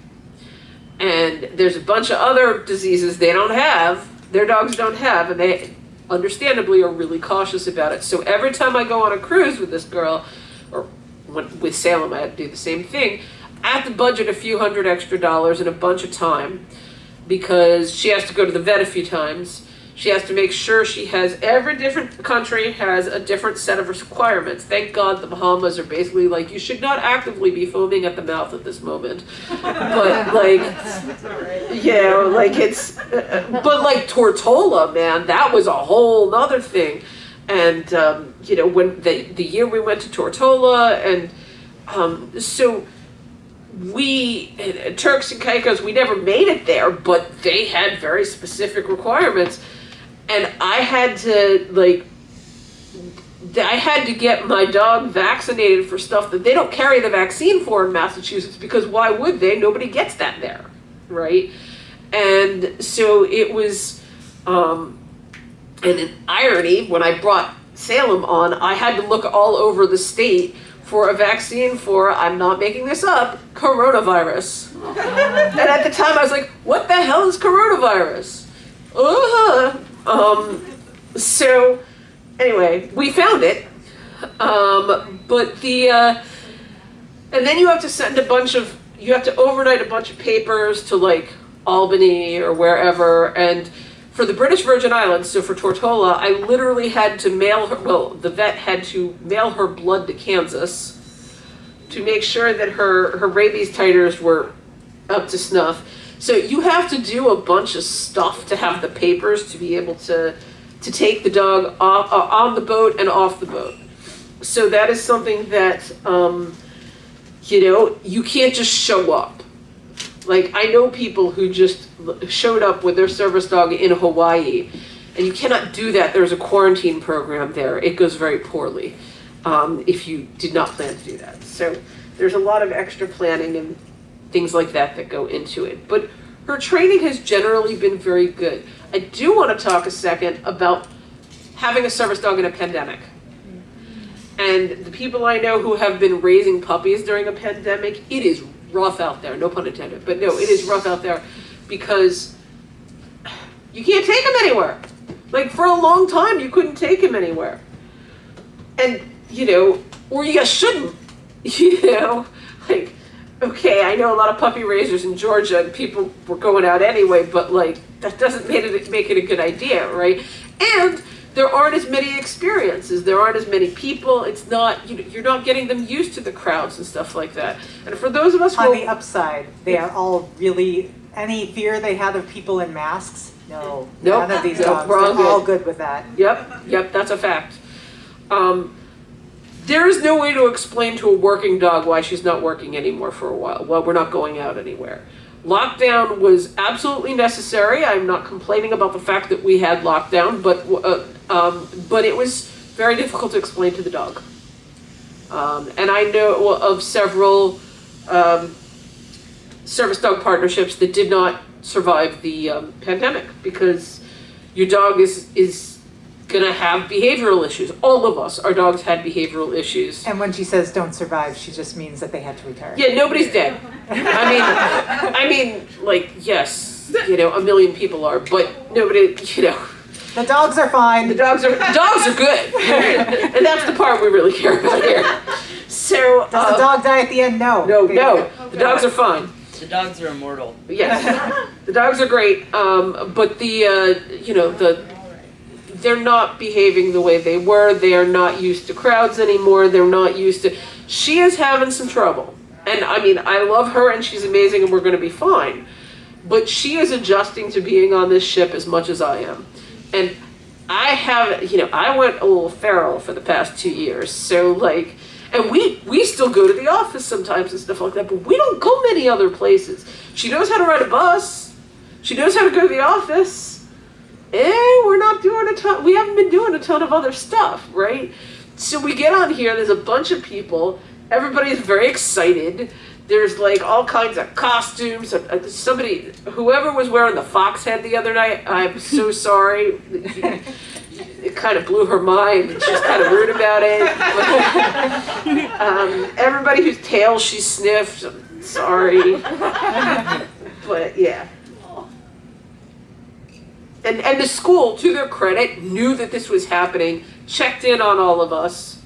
And there's a bunch of other diseases they don't have, their dogs don't have, and they understandably are really cautious about it. So every time I go on a cruise with this girl, or with Salem, I do the same thing. I have to budget a few hundred extra dollars and a bunch of time because she has to go to the vet a few times. She has to make sure she has every different country has a different set of requirements. Thank God the Bahamas are basically like you should not actively be foaming at the mouth at this moment, but *laughs* like yeah, like it's, but like Tortola, man, that was a whole nother thing. And, um, you know, when the, the year we went to Tortola, and um, so we, Turks and Caicos, we never made it there, but they had very specific requirements. And I had to, like, I had to get my dog vaccinated for stuff that they don't carry the vaccine for in Massachusetts because why would they? Nobody gets that there right? And so it was, um, and an irony, when I brought Salem on, I had to look all over the state for a vaccine for, I'm not making this up, coronavirus. *laughs* and at the time I was like, what the hell is coronavirus? Uh-huh. Um, so anyway, we found it. Um, but the, uh, and then you have to send a bunch of you have to overnight a bunch of papers to like Albany or wherever. And for the British Virgin Islands, so for Tortola, I literally had to mail her, well, the vet had to mail her blood to Kansas to make sure that her, her rabies titers were up to snuff. So you have to do a bunch of stuff to have the papers to be able to, to take the dog off, uh, on the boat and off the boat. So that is something that, um, you know, you can't just show up. Like, I know people who just showed up with their service dog in Hawaii, and you cannot do that. There's a quarantine program there. It goes very poorly um, if you did not plan to do that. So there's a lot of extra planning and things like that that go into it. But her training has generally been very good. I do want to talk a second about having a service dog in a pandemic. And the people I know who have been raising puppies during a pandemic, it is rough out there. No pun intended, but no, it is rough out there because you can't take them anywhere. Like for a long time, you couldn't take him anywhere. And, you know, or you shouldn't, *laughs* you know, like, okay, I know a lot of puppy raisers in Georgia and people were going out anyway, but like, that doesn't make it, make it a good idea, right? And there aren't as many experiences, there aren't as many people, it's not, you know, you're not getting them used to the crowds and stuff like that. And for those of us On the upside, they are all really, any fear they had of people in masks, no. Nope. None of these Nope, dogs, we're all all good. good with that. Yep, yep, that's a fact. Um, there is no way to explain to a working dog why she's not working anymore for a while. Well, we're not going out anywhere. Lockdown was absolutely necessary. I'm not complaining about the fact that we had lockdown, but uh, um, but it was very difficult to explain to the dog. Um, and I know of several um, service dog partnerships that did not survive the um, pandemic because your dog is is gonna have behavioral issues. All of us, our dogs had behavioral issues. And when she says don't survive, she just means that they had to retire. Yeah, nobody's dead. I mean, I mean, like yes, you know, a million people are, but nobody, you know, The dogs are fine. the fine. dogs are the dogs are good, *laughs* and that's the part we really care about here. So, Does the uh, dog die at the end? No. no, They- no, the dogs are fine. The dogs are immortal. Yes, the dogs are great, um, but the uh, you know the they're not behaving the way they were. They are not used to crowds anymore. They're not used to. She is having some trouble, and I mean I love her and she's amazing and we're going to be fine, but she is adjusting to being on this ship as much as I am, and I have you know I went a little feral for the past two years, so like. And we we still go to the office sometimes and stuff like that, but we don't go many other places. She knows how to ride a bus. She knows how to go to the office. Eh, we're not doing a ton. We haven't been doing a ton of other stuff, right? So we get on here. There's a bunch of people. Everybody's very excited. There's like all kinds of costumes. Somebody, whoever was wearing the fox head the other night, I'm so *laughs* sorry. It kind of blew her mind. She's kind of rude about it. *laughs* um, everybody whose tail she sniffed, I'm sorry. *laughs* But yeah. And and the school, to their credit, knew that this was happening, checked in on all of us.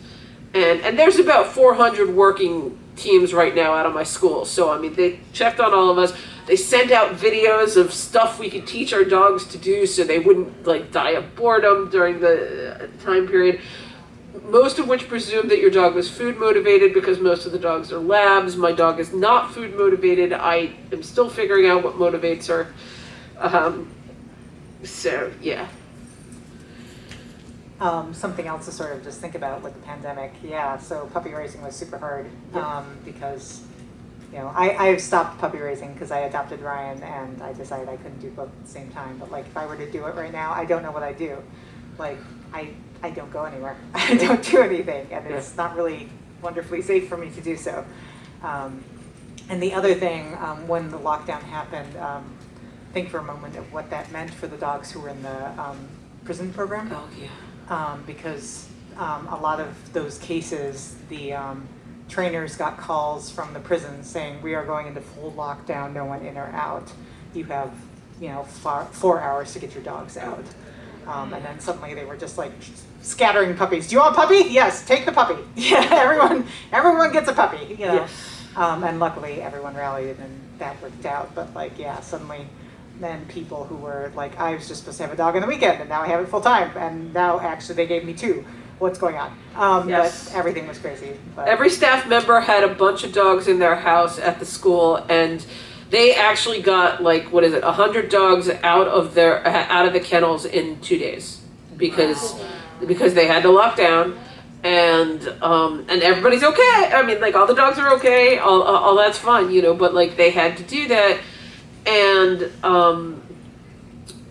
And and there's about 400 working teams right now out of my school. So I mean, they checked on all of us. They sent out videos of stuff we could teach our dogs to do so they wouldn't like die of boredom during the uh, time period. Most of which presumed that your dog was food motivated because most of the dogs are labs. My dog is not food motivated. I am still figuring out what motivates her. Um, so yeah. Um, something else to sort of just think about with the pandemic, yeah, so puppy raising was super hard, Yeah. um, because, you know, I, I stopped puppy raising because I adopted Ryan and I decided I couldn't do both at the same time, but like, if I were to do it right now, I don't know what I'd do. Like, I, I don't go anywhere, *laughs* I don't do anything, and it's not really wonderfully safe for me to do so. Um, and the other thing, um, when the lockdown happened, um, think for a moment of what that meant for the dogs who were in the, um, prison program Oh yeah. um, because um, a lot of those cases, the um, trainers got calls from the prison saying, we are going into full lockdown, no one in or out. You have, you know, far, four hours to get your dogs out. Um, and then suddenly they were just like scattering puppies. Do you want a puppy? Yes, take the puppy. *laughs* Yeah, everyone, everyone gets a puppy, you know. Yes. Um, and luckily everyone rallied and that worked out. But like, yeah, suddenly then people who were like, I was just supposed to have a dog on the weekend and now I have it full time. And now actually they gave me two. What's going on? Um, Yes. But everything was crazy. But Every staff member had a bunch of dogs in their house at the school, and they actually got like what is it, a hundred dogs out of their out of the kennels in two days because because they had to lock down. And um and everybody's okay. I mean, like all the dogs are okay. All all all that's fine, you know. But like they had to do that, and um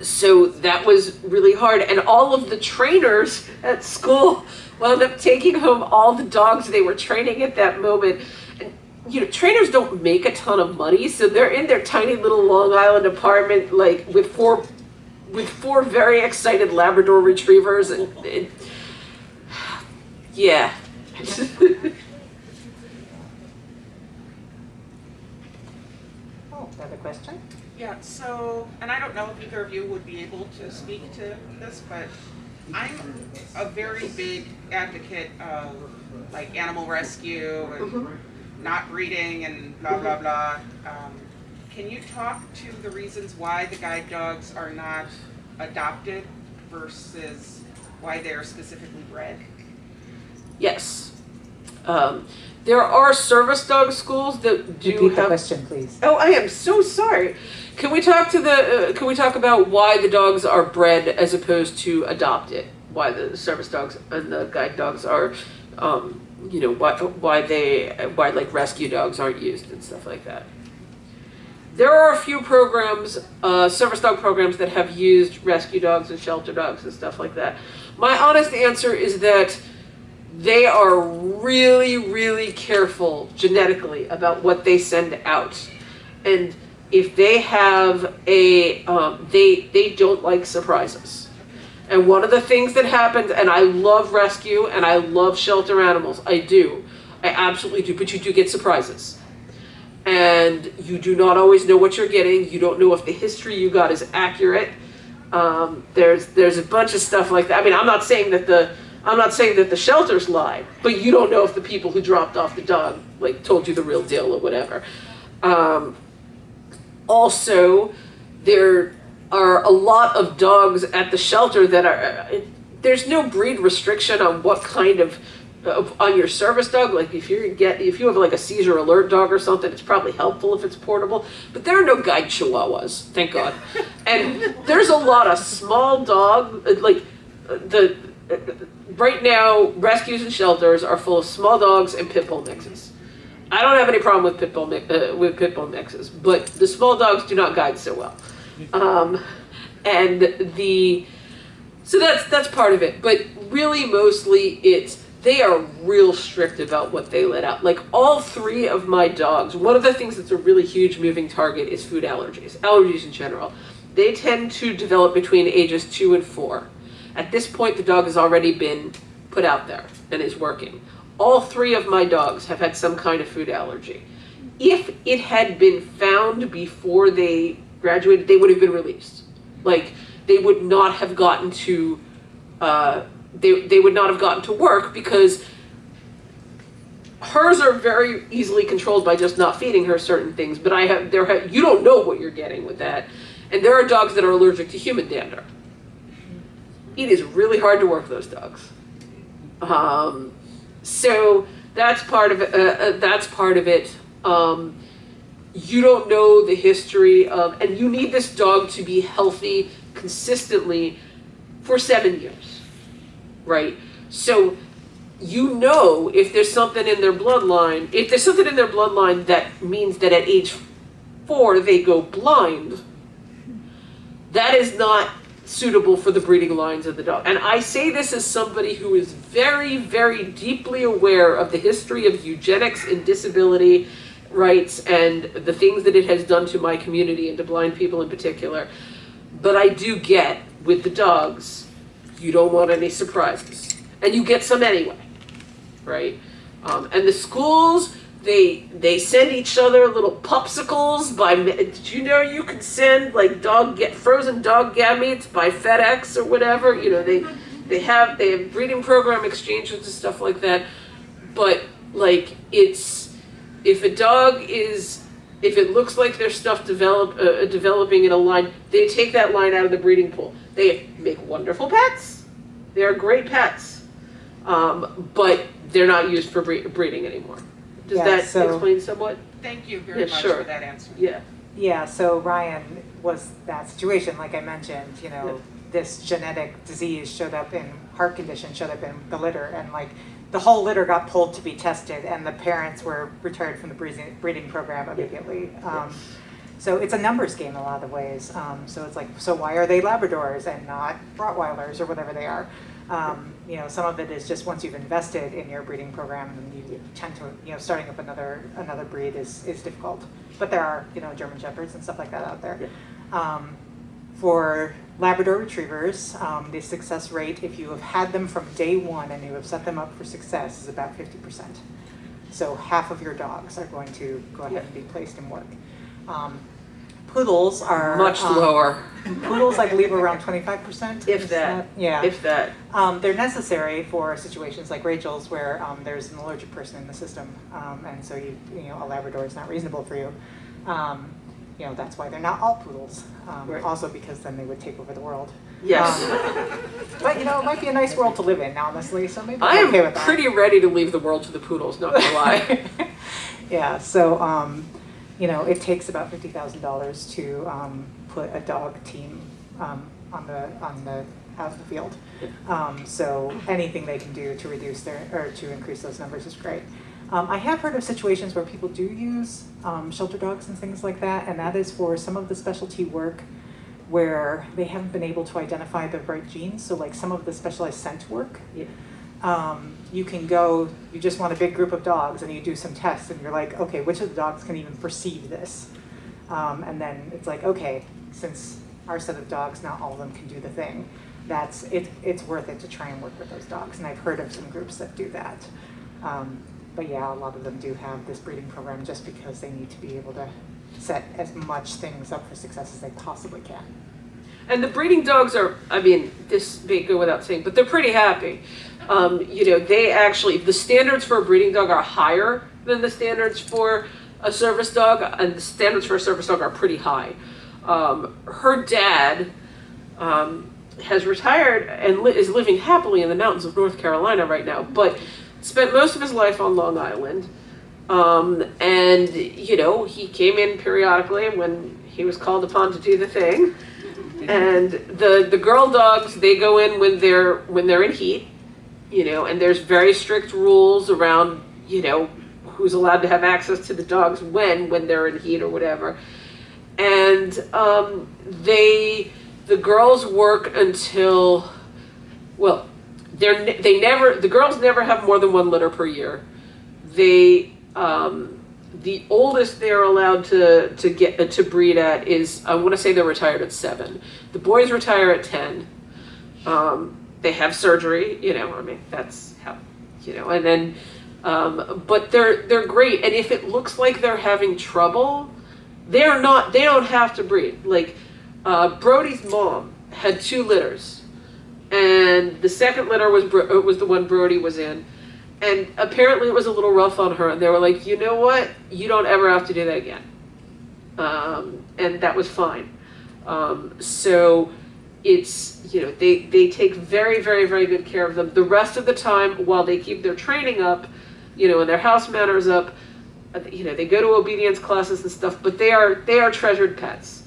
so that was really hard. And all of the trainers at school *laughs* wound up taking home all the dogs they were training at that moment. And you know trainers don't make a ton of money so they're in their tiny little long island apartment like with four with four very excited labrador retrievers and, and *sighs* yeah *laughs* oh, another question? Yeah, so, and I don't know if either of you would be able to speak to this, but I'm a very big advocate of like animal rescue and not breeding and blah, blah, blah. Um, Can you talk to the reasons why the guide dogs are not adopted versus why they're specifically bred? Yes. Um, there are service dog schools that do Repeat the question, please. Oh, I am so sorry. Can we talk to the? Uh, can we talk about why the dogs are bred as opposed to adopted? Why the service dogs and the guide dogs are, um, you know, why why they why like rescue dogs aren't used and stuff like that. There are a few programs, uh, service dog programs that have used rescue dogs and shelter dogs and stuff like that. My honest answer is that they are really, really careful genetically about what they send out. And if they have a, um, they, they don't like surprises. And one of the things that happens, and I love rescue and I love shelter animals, I do. I absolutely do, but you do get surprises. And you do not always know what you're getting. You don't know if the history you got is accurate. Um, there's there's a bunch of stuff like that. I mean, I'm not saying that the I'm not saying that the shelters lied, but you don't know if the people who dropped off the dog like told you the real deal or whatever. Um, also, there are a lot of dogs at the shelter that are. uh, There's no breed restriction on what kind of of- on your service dog. Like if you get if you have like a seizure alert dog or something, it's probably helpful if it's portable. But there are no guide chihuahuas, thank God. And there's a lot of small dog uh, like uh, the. Right now, rescues and shelters are full of small dogs and pit bull mixes. I don't have any problem with pit bull uh, with pit bull mixes, but the small dogs do not guide so well. Um, and the so that's that's part of it, but really mostly it's they are real strict about what they let out. Like all three of my dogs, one of the things that's a really huge moving target is food allergies, allergies in general. They tend to develop between ages two and four. At this point, the dog has already been put out there and is working. All three of my dogs have had some kind of food allergy. If it had been found before they graduated, they would have been released. Like they would not have gotten to, uh, they they would not have gotten to work because hers are very easily controlled by just not feeding her certain things. But I have there have you don't know what you're getting with that, and there are dogs that are allergic to human dander. It is really hard to work those dogs. Um, so that's part of it. Uh, uh, that's part of it. Um, you don't know the history of, and you need this dog to be healthy consistently for seven years, right? So you know if there's something in their bloodline, if there's something in their bloodline that means that at age four they go blind, that is not suitable for the breeding lines of the dog. And I say this as somebody who is very, very deeply aware of the history of eugenics and disability rights and the things that it has done to my community and to blind people in particular. But I do get with the dogs, you don't want any surprises. And you get some anyway, right? Um, and the schools, they they send each other little popsicles by. Did you know you can send like dog get frozen dog gametes by FedEx or whatever? You know they they have they have breeding program exchanges and stuff like that. But like it's if a dog is if it looks like there's stuff develop uh, developing in a line, they take that line out of the breeding pool. They make wonderful pets. They are great pets, um, but they're not used for bre- breeding anymore. Does Yeah, that so- explain somewhat? Thank you very Yeah, much sure. for that answer. Yeah. Yeah, so Ryan was that situation, like I mentioned, you know, Yep. this genetic disease showed up in heart condition, showed up in the litter, and like the whole litter got pulled to be tested, and the parents were retired from the breeding, breeding program immediately. Um, so it's a numbers game in a lot of ways. Um, so it's like, so why are they Labradors and not Rottweilers or whatever they are? Um, you know, some of it is just once you've invested in your breeding program, and you tend to, you know, starting up another another breed is is difficult. But there are, you know, German Shepherds and stuff like that out there. Um, for Labrador Retrievers, um, the success rate, if you have had them from day one and you have set them up for success, is about 50%. So half of your dogs are going to go ahead and be placed in work. Um, poodles are. Much um, lower, *laughs* Poodles, I believe, are around twenty-five percent. If that. Yeah. if that. Um, they're necessary for situations like Rachel's where, um, there's an allergic person in the system, um, and so you, you know, a Labrador is not reasonable for you. Um, you know, that's why they're not all poodles, um, Right. also because then they would take over the world. Yes. Um, But, you know, it might be a nice world to live in, honestly, so maybe I I'm okay pretty ready to leave the world to the poodles, not gonna lie. *laughs* Yeah, so, um, you know, it takes about fifty thousand dollars to, um, put a dog team, um, on the, on the, out in the field. Um, so anything they can do to reduce their, or to increase those numbers is great. Um, I have heard of situations where people do use, um, shelter dogs and things like that, and that is for some of the specialty work where they haven't been able to identify the right genes, so like some of the specialized scent work. Yeah. Um, you can go, you just want a big group of dogs and you do some tests and you're like, okay, which of the dogs can even perceive this? Um, and then it's like, okay, since our set of dogs, not all of them can do the thing, that's, it, it's worth it to try and work with those dogs. And I've heard of some groups that do that. Um, but yeah, a lot of them do have this breeding program just because they need to be able to set as much things up for success as they possibly can. And the breeding dogs are, I mean, this may go without saying, but they're pretty happy. Um, you know, they actually, the standards for a breeding dog are higher than the standards for a service dog, and the standards for a service dog are pretty high. Um, her dad um, has retired and li- is living happily in the mountains of North Carolina right now, but spent most of his life on Long Island. Um, and, you know, he came in periodically when he was called upon to do the thing. *laughs* And the the girl dogs they go in when they're when they're in heat, you know, and there's very strict rules around you know who's allowed to have access to the dogs when when they're in heat or whatever. And um, they the girls work until well they're they never the girls never have more than one litter per year. They um, the oldest they're allowed to to get uh, to breed at is I want to say they're retired at seven. The boys retire at ten. Um, they have surgery, you know. I mean, that's how, you know. And then, um, but they're they're great. And if it looks like they're having trouble, they're not. They don't have to breed. Like uh, Brody's mom had two litters, and the second litter was Bro- uh, was the one Brody was in and apparently it was a little rough on her and they were like you know what you don't ever have to do that again um, and that was fine um, so it's you know they they take very very very good care of them the rest of the time while they keep their training up you know and their house manners up uh, you know they go to obedience classes and stuff but they are they are treasured pets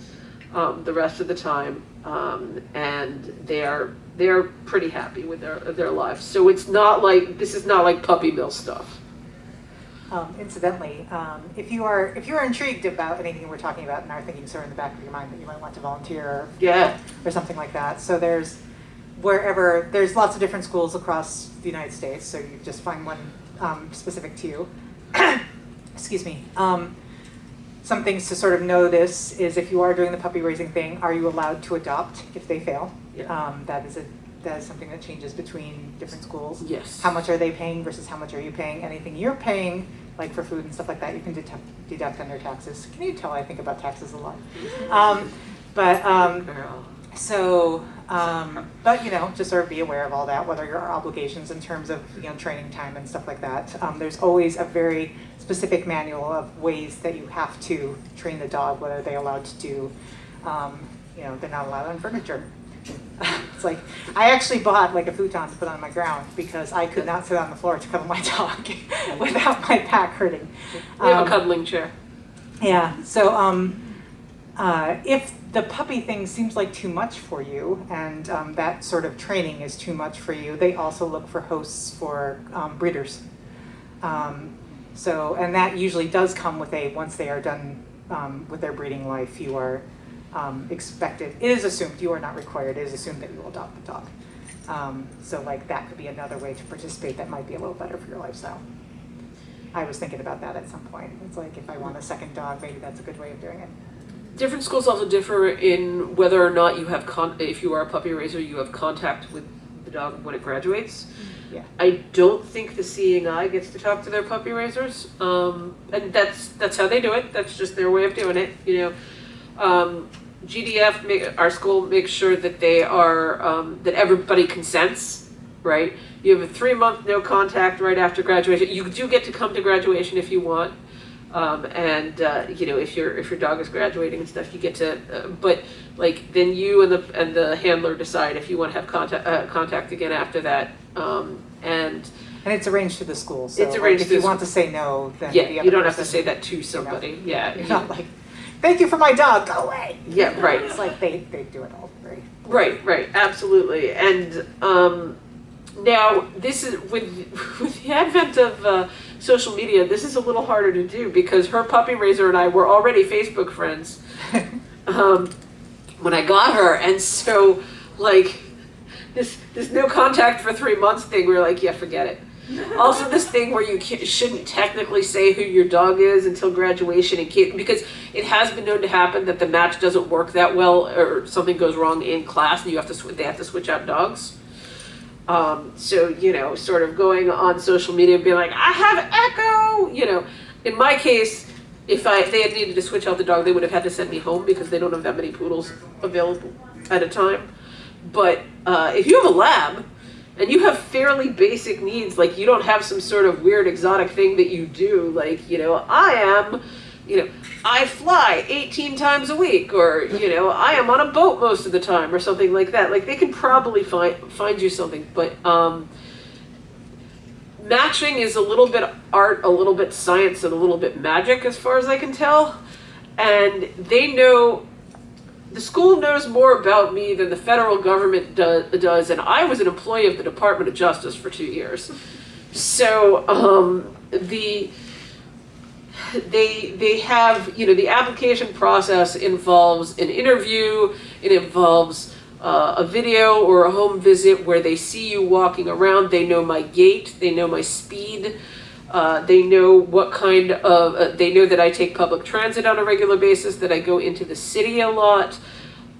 um, the rest of the time um, and they are they're pretty happy with their their lives. So it's not like this is not like puppy mill stuff. Um, incidentally, um, if you are if you are intrigued about anything we're talking about and are thinking sort of in the back of your mind that you might want to volunteer or, Yeah. or something like that, so there's wherever there's lots of different schools across the United States, so you just find one um, specific to you. *coughs* Excuse me. Um, some things to sort of notice is if you are doing the puppy raising thing, are you allowed to adopt if they fail? Yeah. Um, that is a that is something that changes between different schools. Yes. How much are they paying versus how much are you paying? Anything you're paying, like for food and stuff like that, you can deduct, deduct their taxes. Can you tell I think about taxes a lot? Um, but um, so, um, but you know, just sort of be aware of all that, what are your obligations in terms of, you know, training time and stuff like that. Um, there's always a very specific manual of ways that you have to train the dog, what are they allowed to do. Um, you know, they're not allowed on furniture. *laughs* it's like, I actually bought like a futon to put on my ground because I could not sit on the floor to cuddle my *laughs* dog *laughs* without my back hurting. We have Um, a cuddling chair. yeah, so um, uh, if the puppy thing seems like too much for you and um, that sort of training is too much for you, they also look for hosts for um, breeders. Um, so, and that usually does come with a, once they are done um, with their breeding life, you are um, expected, it is assumed, you are not required, it is assumed that you will adopt the dog. Um, so like that could be another way to participate that might be a little better for your lifestyle. I was thinking about that at some point. It's like if I want a second dog, maybe that's a good way of doing it. Different schools also differ in whether or not you have con. If you are a puppy raiser, you have contact with the dog when it graduates. Yeah. I don't think the Seeing Eye gets to talk to their puppy raisers, um, and that's that's how they do it. That's just their way of doing it, you know. Um, GDF, make, our school makes sure that they are, um, that everybody consents, right? You have a three month no contact right after graduation. You do get to come to graduation if you want. Um, and uh, you know if your if your dog is graduating and stuff, you get to. Uh, but like then you and the and the handler decide if you want to have contact uh, contact again after that. Um, and And it's arranged through the school, so It's like, arranged if you want to say no, then the yeah, you don't have to say that to somebody. Yeah, You're you- not like, thank you for my dog, go away. yeah, right. It's like they, they do it all very. Right, right, absolutely. And um, now this is with *laughs* with the advent of uh, social media, this is a little harder to do because her puppy raiser and I were already Facebook friends *laughs* um, when I got her, and so like this this no contact for three months thing, we were like, yeah, forget it. Also, this thing where you shouldn't technically say who your dog is until graduation, and can't, because it has been known to happen that the match doesn't work that well, or something goes wrong in class, and you have to they have to switch out dogs. Um, so you know, sort of going on social media and being like, I have Echo. You know, in my case, if I if they had needed to switch out the dog, they would have had to send me home because they don't have that many poodles available at a time. But uh, if you have a lab and you have fairly basic needs, like you don't have some sort of weird exotic thing that you do, like you know, I am, you know, I fly 18 times a week, or you know, I am on a boat most of the time, or something like that. Like they can probably find find you something, but um, matching is a little bit art, a little bit science, and a little bit magic, as far as I can tell. And they know the school knows more about me than the federal government do, does, and I was an employee of the Department of Justice for two years. So um, the they they have you know the application process involves an interview. It involves uh, a video or a home visit where they see you walking around. They know my gait. They know my speed. Uh, they know what kind of, uh, they know that I take public transit on a regular basis, that I go into the city a lot,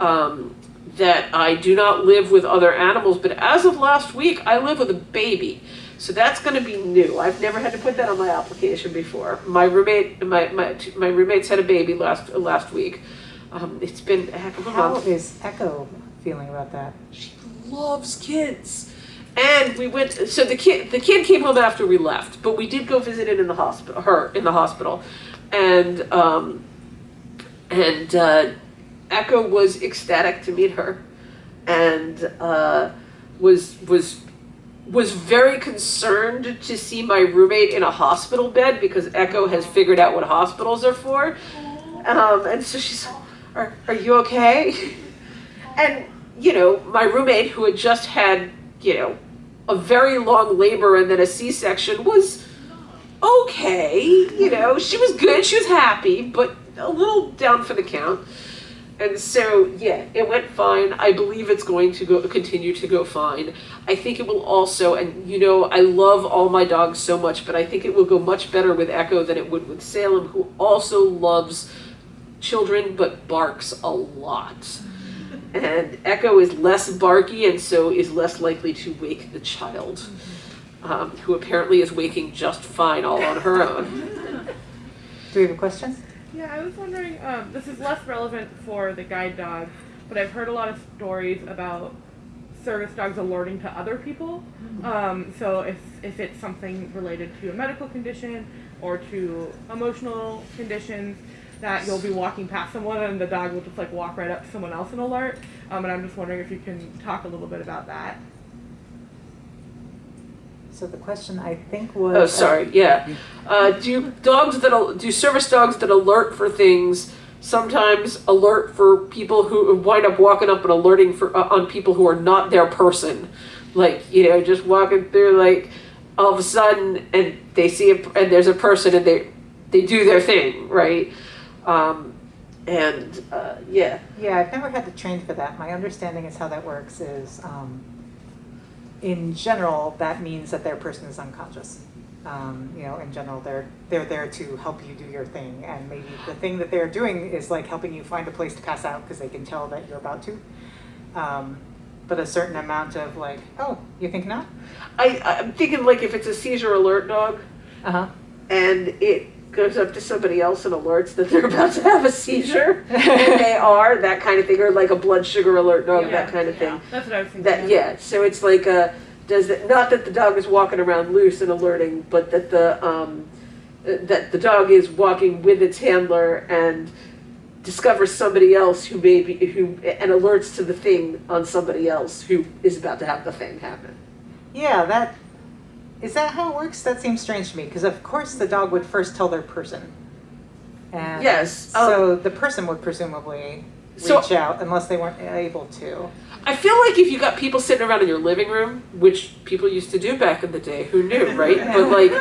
um, that I do not live with other animals. But as of last week, I live with a baby. So that's going to be new. I've never had to put that on my application before. My roommate, my, my, my roommates had a baby last, last week. Um, it's been a heck of a How month. is Echo feeling about that? She loves kids. And we went. So the kid, the kid came home after we left, but we did go visit it in the hospital. Her in the hospital, and um, and uh, Echo was ecstatic to meet her, and uh, was was was very concerned to see my roommate in a hospital bed because Echo has figured out what hospitals are for, um, and so she's, "Are are you okay?" *laughs* And you know, my roommate who had just had you know a very long labor and then a C-section was okay. You know, she was good, she was happy, but a little down for the count. And so, yeah, it went fine. I believe it's going to go continue to go fine. I think it will also, and you know, I love all my dogs so much, but I think it will go much better with Echo than it would with Salem, who also loves children but barks a lot. And Echo is less barky and so is less likely to wake the child, um, who apparently is waking just fine all on her own. Do we have a question? Yeah, I was wondering, um, this is less relevant for the guide dog, but I've heard a lot of stories about service dogs alerting to other people. Um, so if, if it's something related to a medical condition or to emotional conditions, that you'll be walking past someone and the dog will just like walk right up to someone else and alert. Um, and I'm just wondering if you can talk a little bit about that. So the question I think was. Oh, sorry, yeah. Uh, do dogs that, do service dogs that alert for things sometimes alert for people who wind up walking up and alerting for, uh, on people who are not their person? Like, you know, just walking through, like, all of a sudden, and they see, a, and there's a person and they, they do their thing, right? Um, and, uh, yeah. Yeah, I've never had to train for that. My understanding is how that works is, um, in general, that means that their person is unconscious. Um, you know, in general, they're they're there to help you do your thing, and maybe the thing that they're doing is like helping you find a place to pass out because they can tell that you're about to. Um, but a certain amount of like, oh, you think not? I, I'm thinking, like, if it's a seizure alert dog, Uh huh. and it goes up to somebody else and alerts that they're *laughs* about to have a seizure, and they *laughs* are that kind of thing, or like a blood sugar alert dog, Yeah. that kind of thing. That's what I was thinking. That yeah, so it's like a does it not that the dog is walking around loose and alerting, but that the um, that the dog is walking with its handler and discovers somebody else who may be who and alerts to the thing on somebody else who is about to have the thing happen. Yeah, that, is that how it works? That seems strange to me, because of course the dog would first tell their person. And Yes, um, So the person would presumably So- reach out unless they weren't able to. I feel like if you got people sitting around in your living room, which people used to do back in the day, who knew, right? But *laughs* like,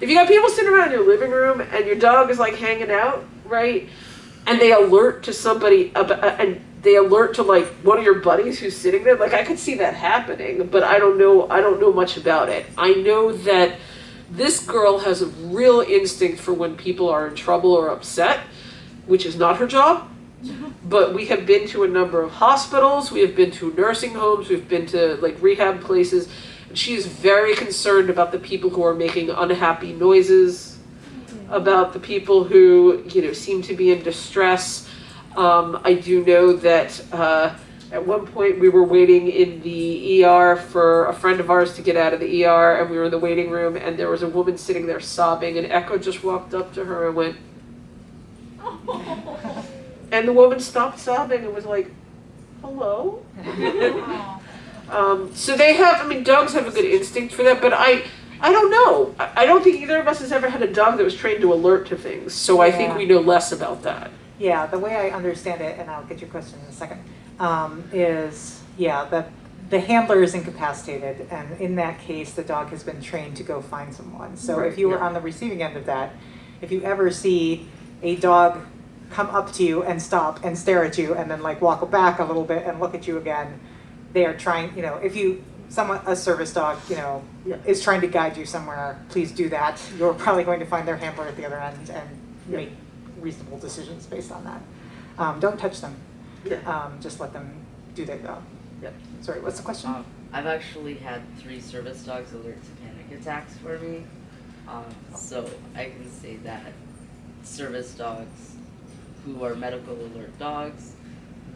if you got people sitting around in your living room and your dog is like hanging out, right? And they alert to somebody about, and they alert to like one of your buddies who's sitting there. Like, I could see that happening, but I don't know. I don't know much about it. I know that this girl has a real instinct for when people are in trouble or upset, which is not her job mm-hmm. but we have been to a number of hospitals we have been to nursing homes we've been to like rehab places and she is very concerned about the people who are making unhappy noises mm-hmm. about the people who you know seem to be in distress um, i do know that uh, at one point we were waiting in the er for a friend of ours to get out of the er and we were in the waiting room and there was a woman sitting there sobbing and echo just walked up to her and went *laughs* and the woman stopped sobbing and was like, hello? *laughs* um, so they have, I mean, dogs have a good instinct for that, but I, I don't know. I, I don't think either of us has ever had a dog that was trained to alert to things, so I think we know less about that. Yeah, the way I understand it, and I'll get your question in a second, um, is, yeah, that the handler is incapacitated, and in that case, the dog has been trained to go find someone. So if Right, you were yeah. on the receiving end of that, if you ever see a dog come up to you and stop and stare at you and then like walk back a little bit and look at you again, they are trying, you know, if you, someone, a service dog, you know, Yeah. is trying to guide you somewhere, please do that. You're probably going to find their handler at the other end and Yeah. make reasonable decisions based on that. Um, don't touch them. Yeah. Um, just let them do their job. Yep. Sorry, what's the question? Um, I've actually had three service dogs alert to panic attacks for me. Um, so I can say that service dogs who are medical alert dogs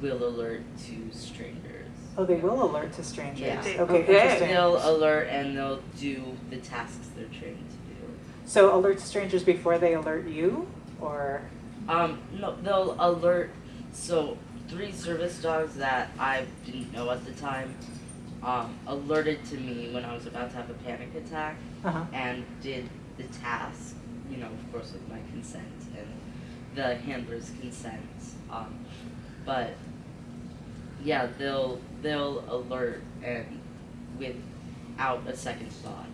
will alert to strangers. Oh, they will alert to strangers. Yeah. Okay, Okay. interesting. They'll alert and they'll do the tasks they're trained to do. So alert to strangers before they alert you, or Um, no, they'll alert. So three service dogs that I didn't know at the time um, alerted to me when I was about to have a panic attack uh-huh. and did the task. You know, of course, with my consent and the handler's consent. Um, but yeah, they'll they'll alert and without a second thought.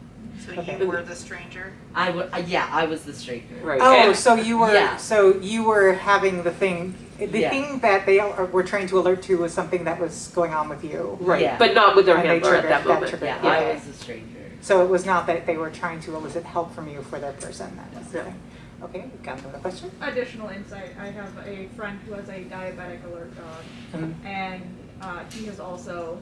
So Okay. you were the stranger? I would. Uh, yeah, I was the stranger. Right. Oh, and- so you were Yeah. so you were having the thing. The Yeah. thing that they are, were trying to alert to was something that was going on with you. right, Yeah. but not with their And they handler at triggered- that that moment. triggered, Yeah, Yeah. I was the stranger. So it was not that they were trying to elicit help from you for their person. That was the thing. Okay, got another question. Additional insight, I have a friend who has a diabetic alert dog, Mhm. and uh, he has also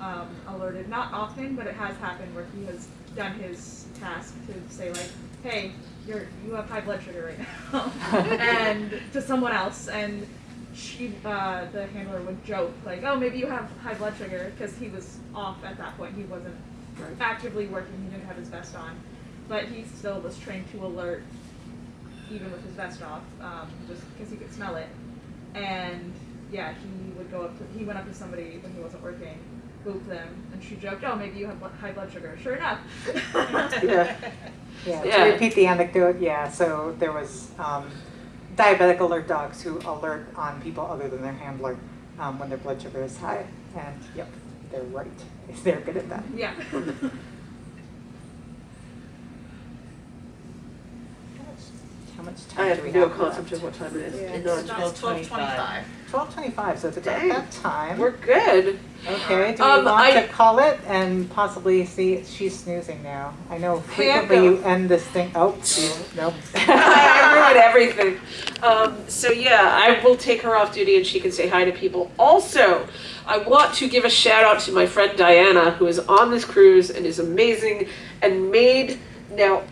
um, alerted, not often, but it has happened where he has done his task to say like, hey, you're, you have high blood sugar right now, *laughs* and to someone else, and she, uh, the handler would joke like, oh, maybe you have high blood sugar, because he was off at that point, he wasn't Right. actively working, he didn't have his vest on, but he still was trained to alert even with his vest off, um, just because he could smell it. And yeah, he would go up to, he went up to somebody when he wasn't working, booped them, and she joked, oh, maybe you have bl- high blood sugar. Sure enough. Yeah. *laughs* Yeah, Yeah. to repeat the anecdote, yeah, so there was um, diabetic alert dogs who alert on people other than their handler um, when their blood sugar is high. And yep, they're right. *laughs* They're good at that. Yeah. *laughs* How much I time do have we no have concept left? of what time it is. Yeah. No, It's It's twelve twenty-five. Twelve twenty-five, so it's about Dang. that time. We're good. Okay, do Um, we want I- to call it and possibly see, she's snoozing now. I know frequently you end this thing, oh, nope. *laughs* I ruined everything. Um, so yeah, I will take her off duty and she can say hi to people. Also, I want to give a shout out to my friend Diana, who is on this cruise and is amazing and made now.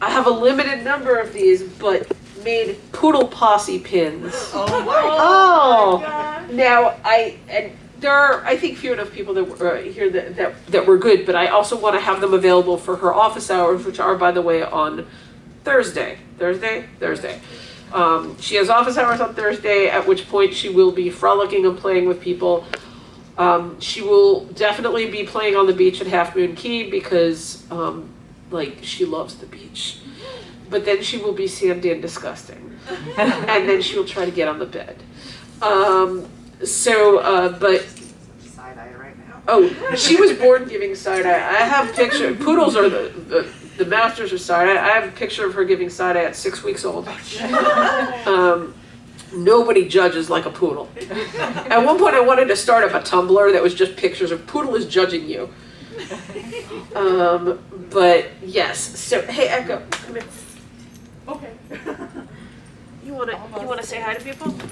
I have a limited number of these, but made poodle posse pins. *laughs* Oh my, Oh. Now I and there are I think few enough people that were uh, here that, that that were good, but I also want to have them available for her office hours, which are by the way on Thursday. Thursday, Thursday. Um, she has office hours on Thursday, at which point she will be frolicking and playing with people. Um, she will definitely be playing on the beach at Half Moon Cay because, um, like, she loves the beach. But then she will be sandy and disgusting, *laughs* and then she will try to get on the bed. Um, so, uh, but Side eye right now. Oh, she was born giving side eye. I have picture. Poodles are the, the, the masters of side eye. I have a picture of her giving side eye at six weeks old. *laughs* Um, nobody judges like a poodle. At one point, I wanted to start up a Tumblr that was just pictures of poodle is judging you. Um, but yes. So hey, Echo, come here. Okay. *laughs* You wanna you wanna say hi to people? Come.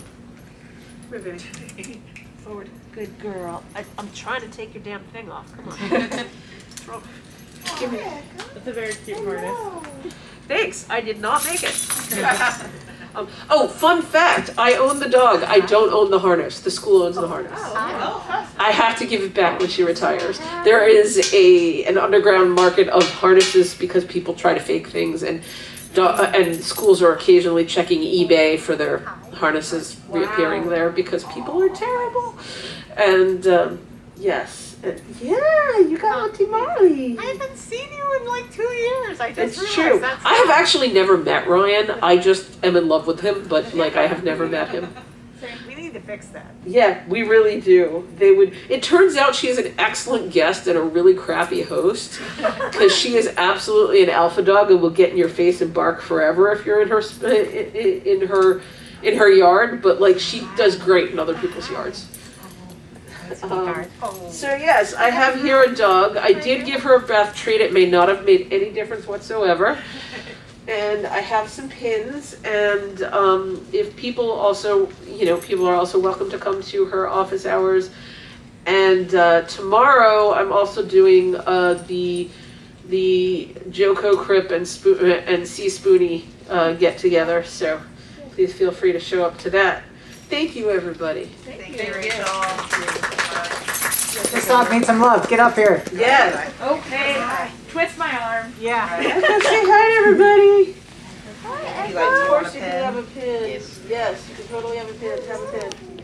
Forward. Good girl. I, I'm trying to take your damn thing off. Come on. *laughs* Throw- Give me. That's a very cute harness. Thanks. I did not make it. *laughs* um, oh, fun fact! I own the dog. I don't own the harness. The school owns the harness. I have to give it back when she retires. There is a an underground market of harnesses because people try to fake things, and do- uh, and schools are occasionally checking eBay for their harnesses reappearing there because people are terrible. And um, yes, and, yeah, you got Auntie Molly. I haven't seen you in like two years. I just It's true. I have actually never met Ryan. I just am in love with him, but like I have never met him. *laughs* We need to fix that. Yeah, we really do. They would. It turns out she's an excellent guest and a really crappy host *laughs* because she is absolutely an alpha dog and will get in your face and bark forever if you're in her in her in her yard. But like she does great in other people's yards. Um, so yes, I have here a dog. I did give her a bath treat. It may not have made any difference whatsoever. *laughs* And I have some pins. And um, if people also, you know, people are also welcome to come to her office hours. And uh, tomorrow, I'm also doing uh, the the JoCo Crip and Spo- and C Spoonie uh, get together. So please feel free to show up to that. Thank you, everybody. Thank you, Rachel. This dog needs some love. Get up here. Yes. Okay. Twist my arm. Yeah. Echo, *laughs* say hi to everybody. You like Of course you can have a pin. Yes, you can totally have a pin. Have a pin.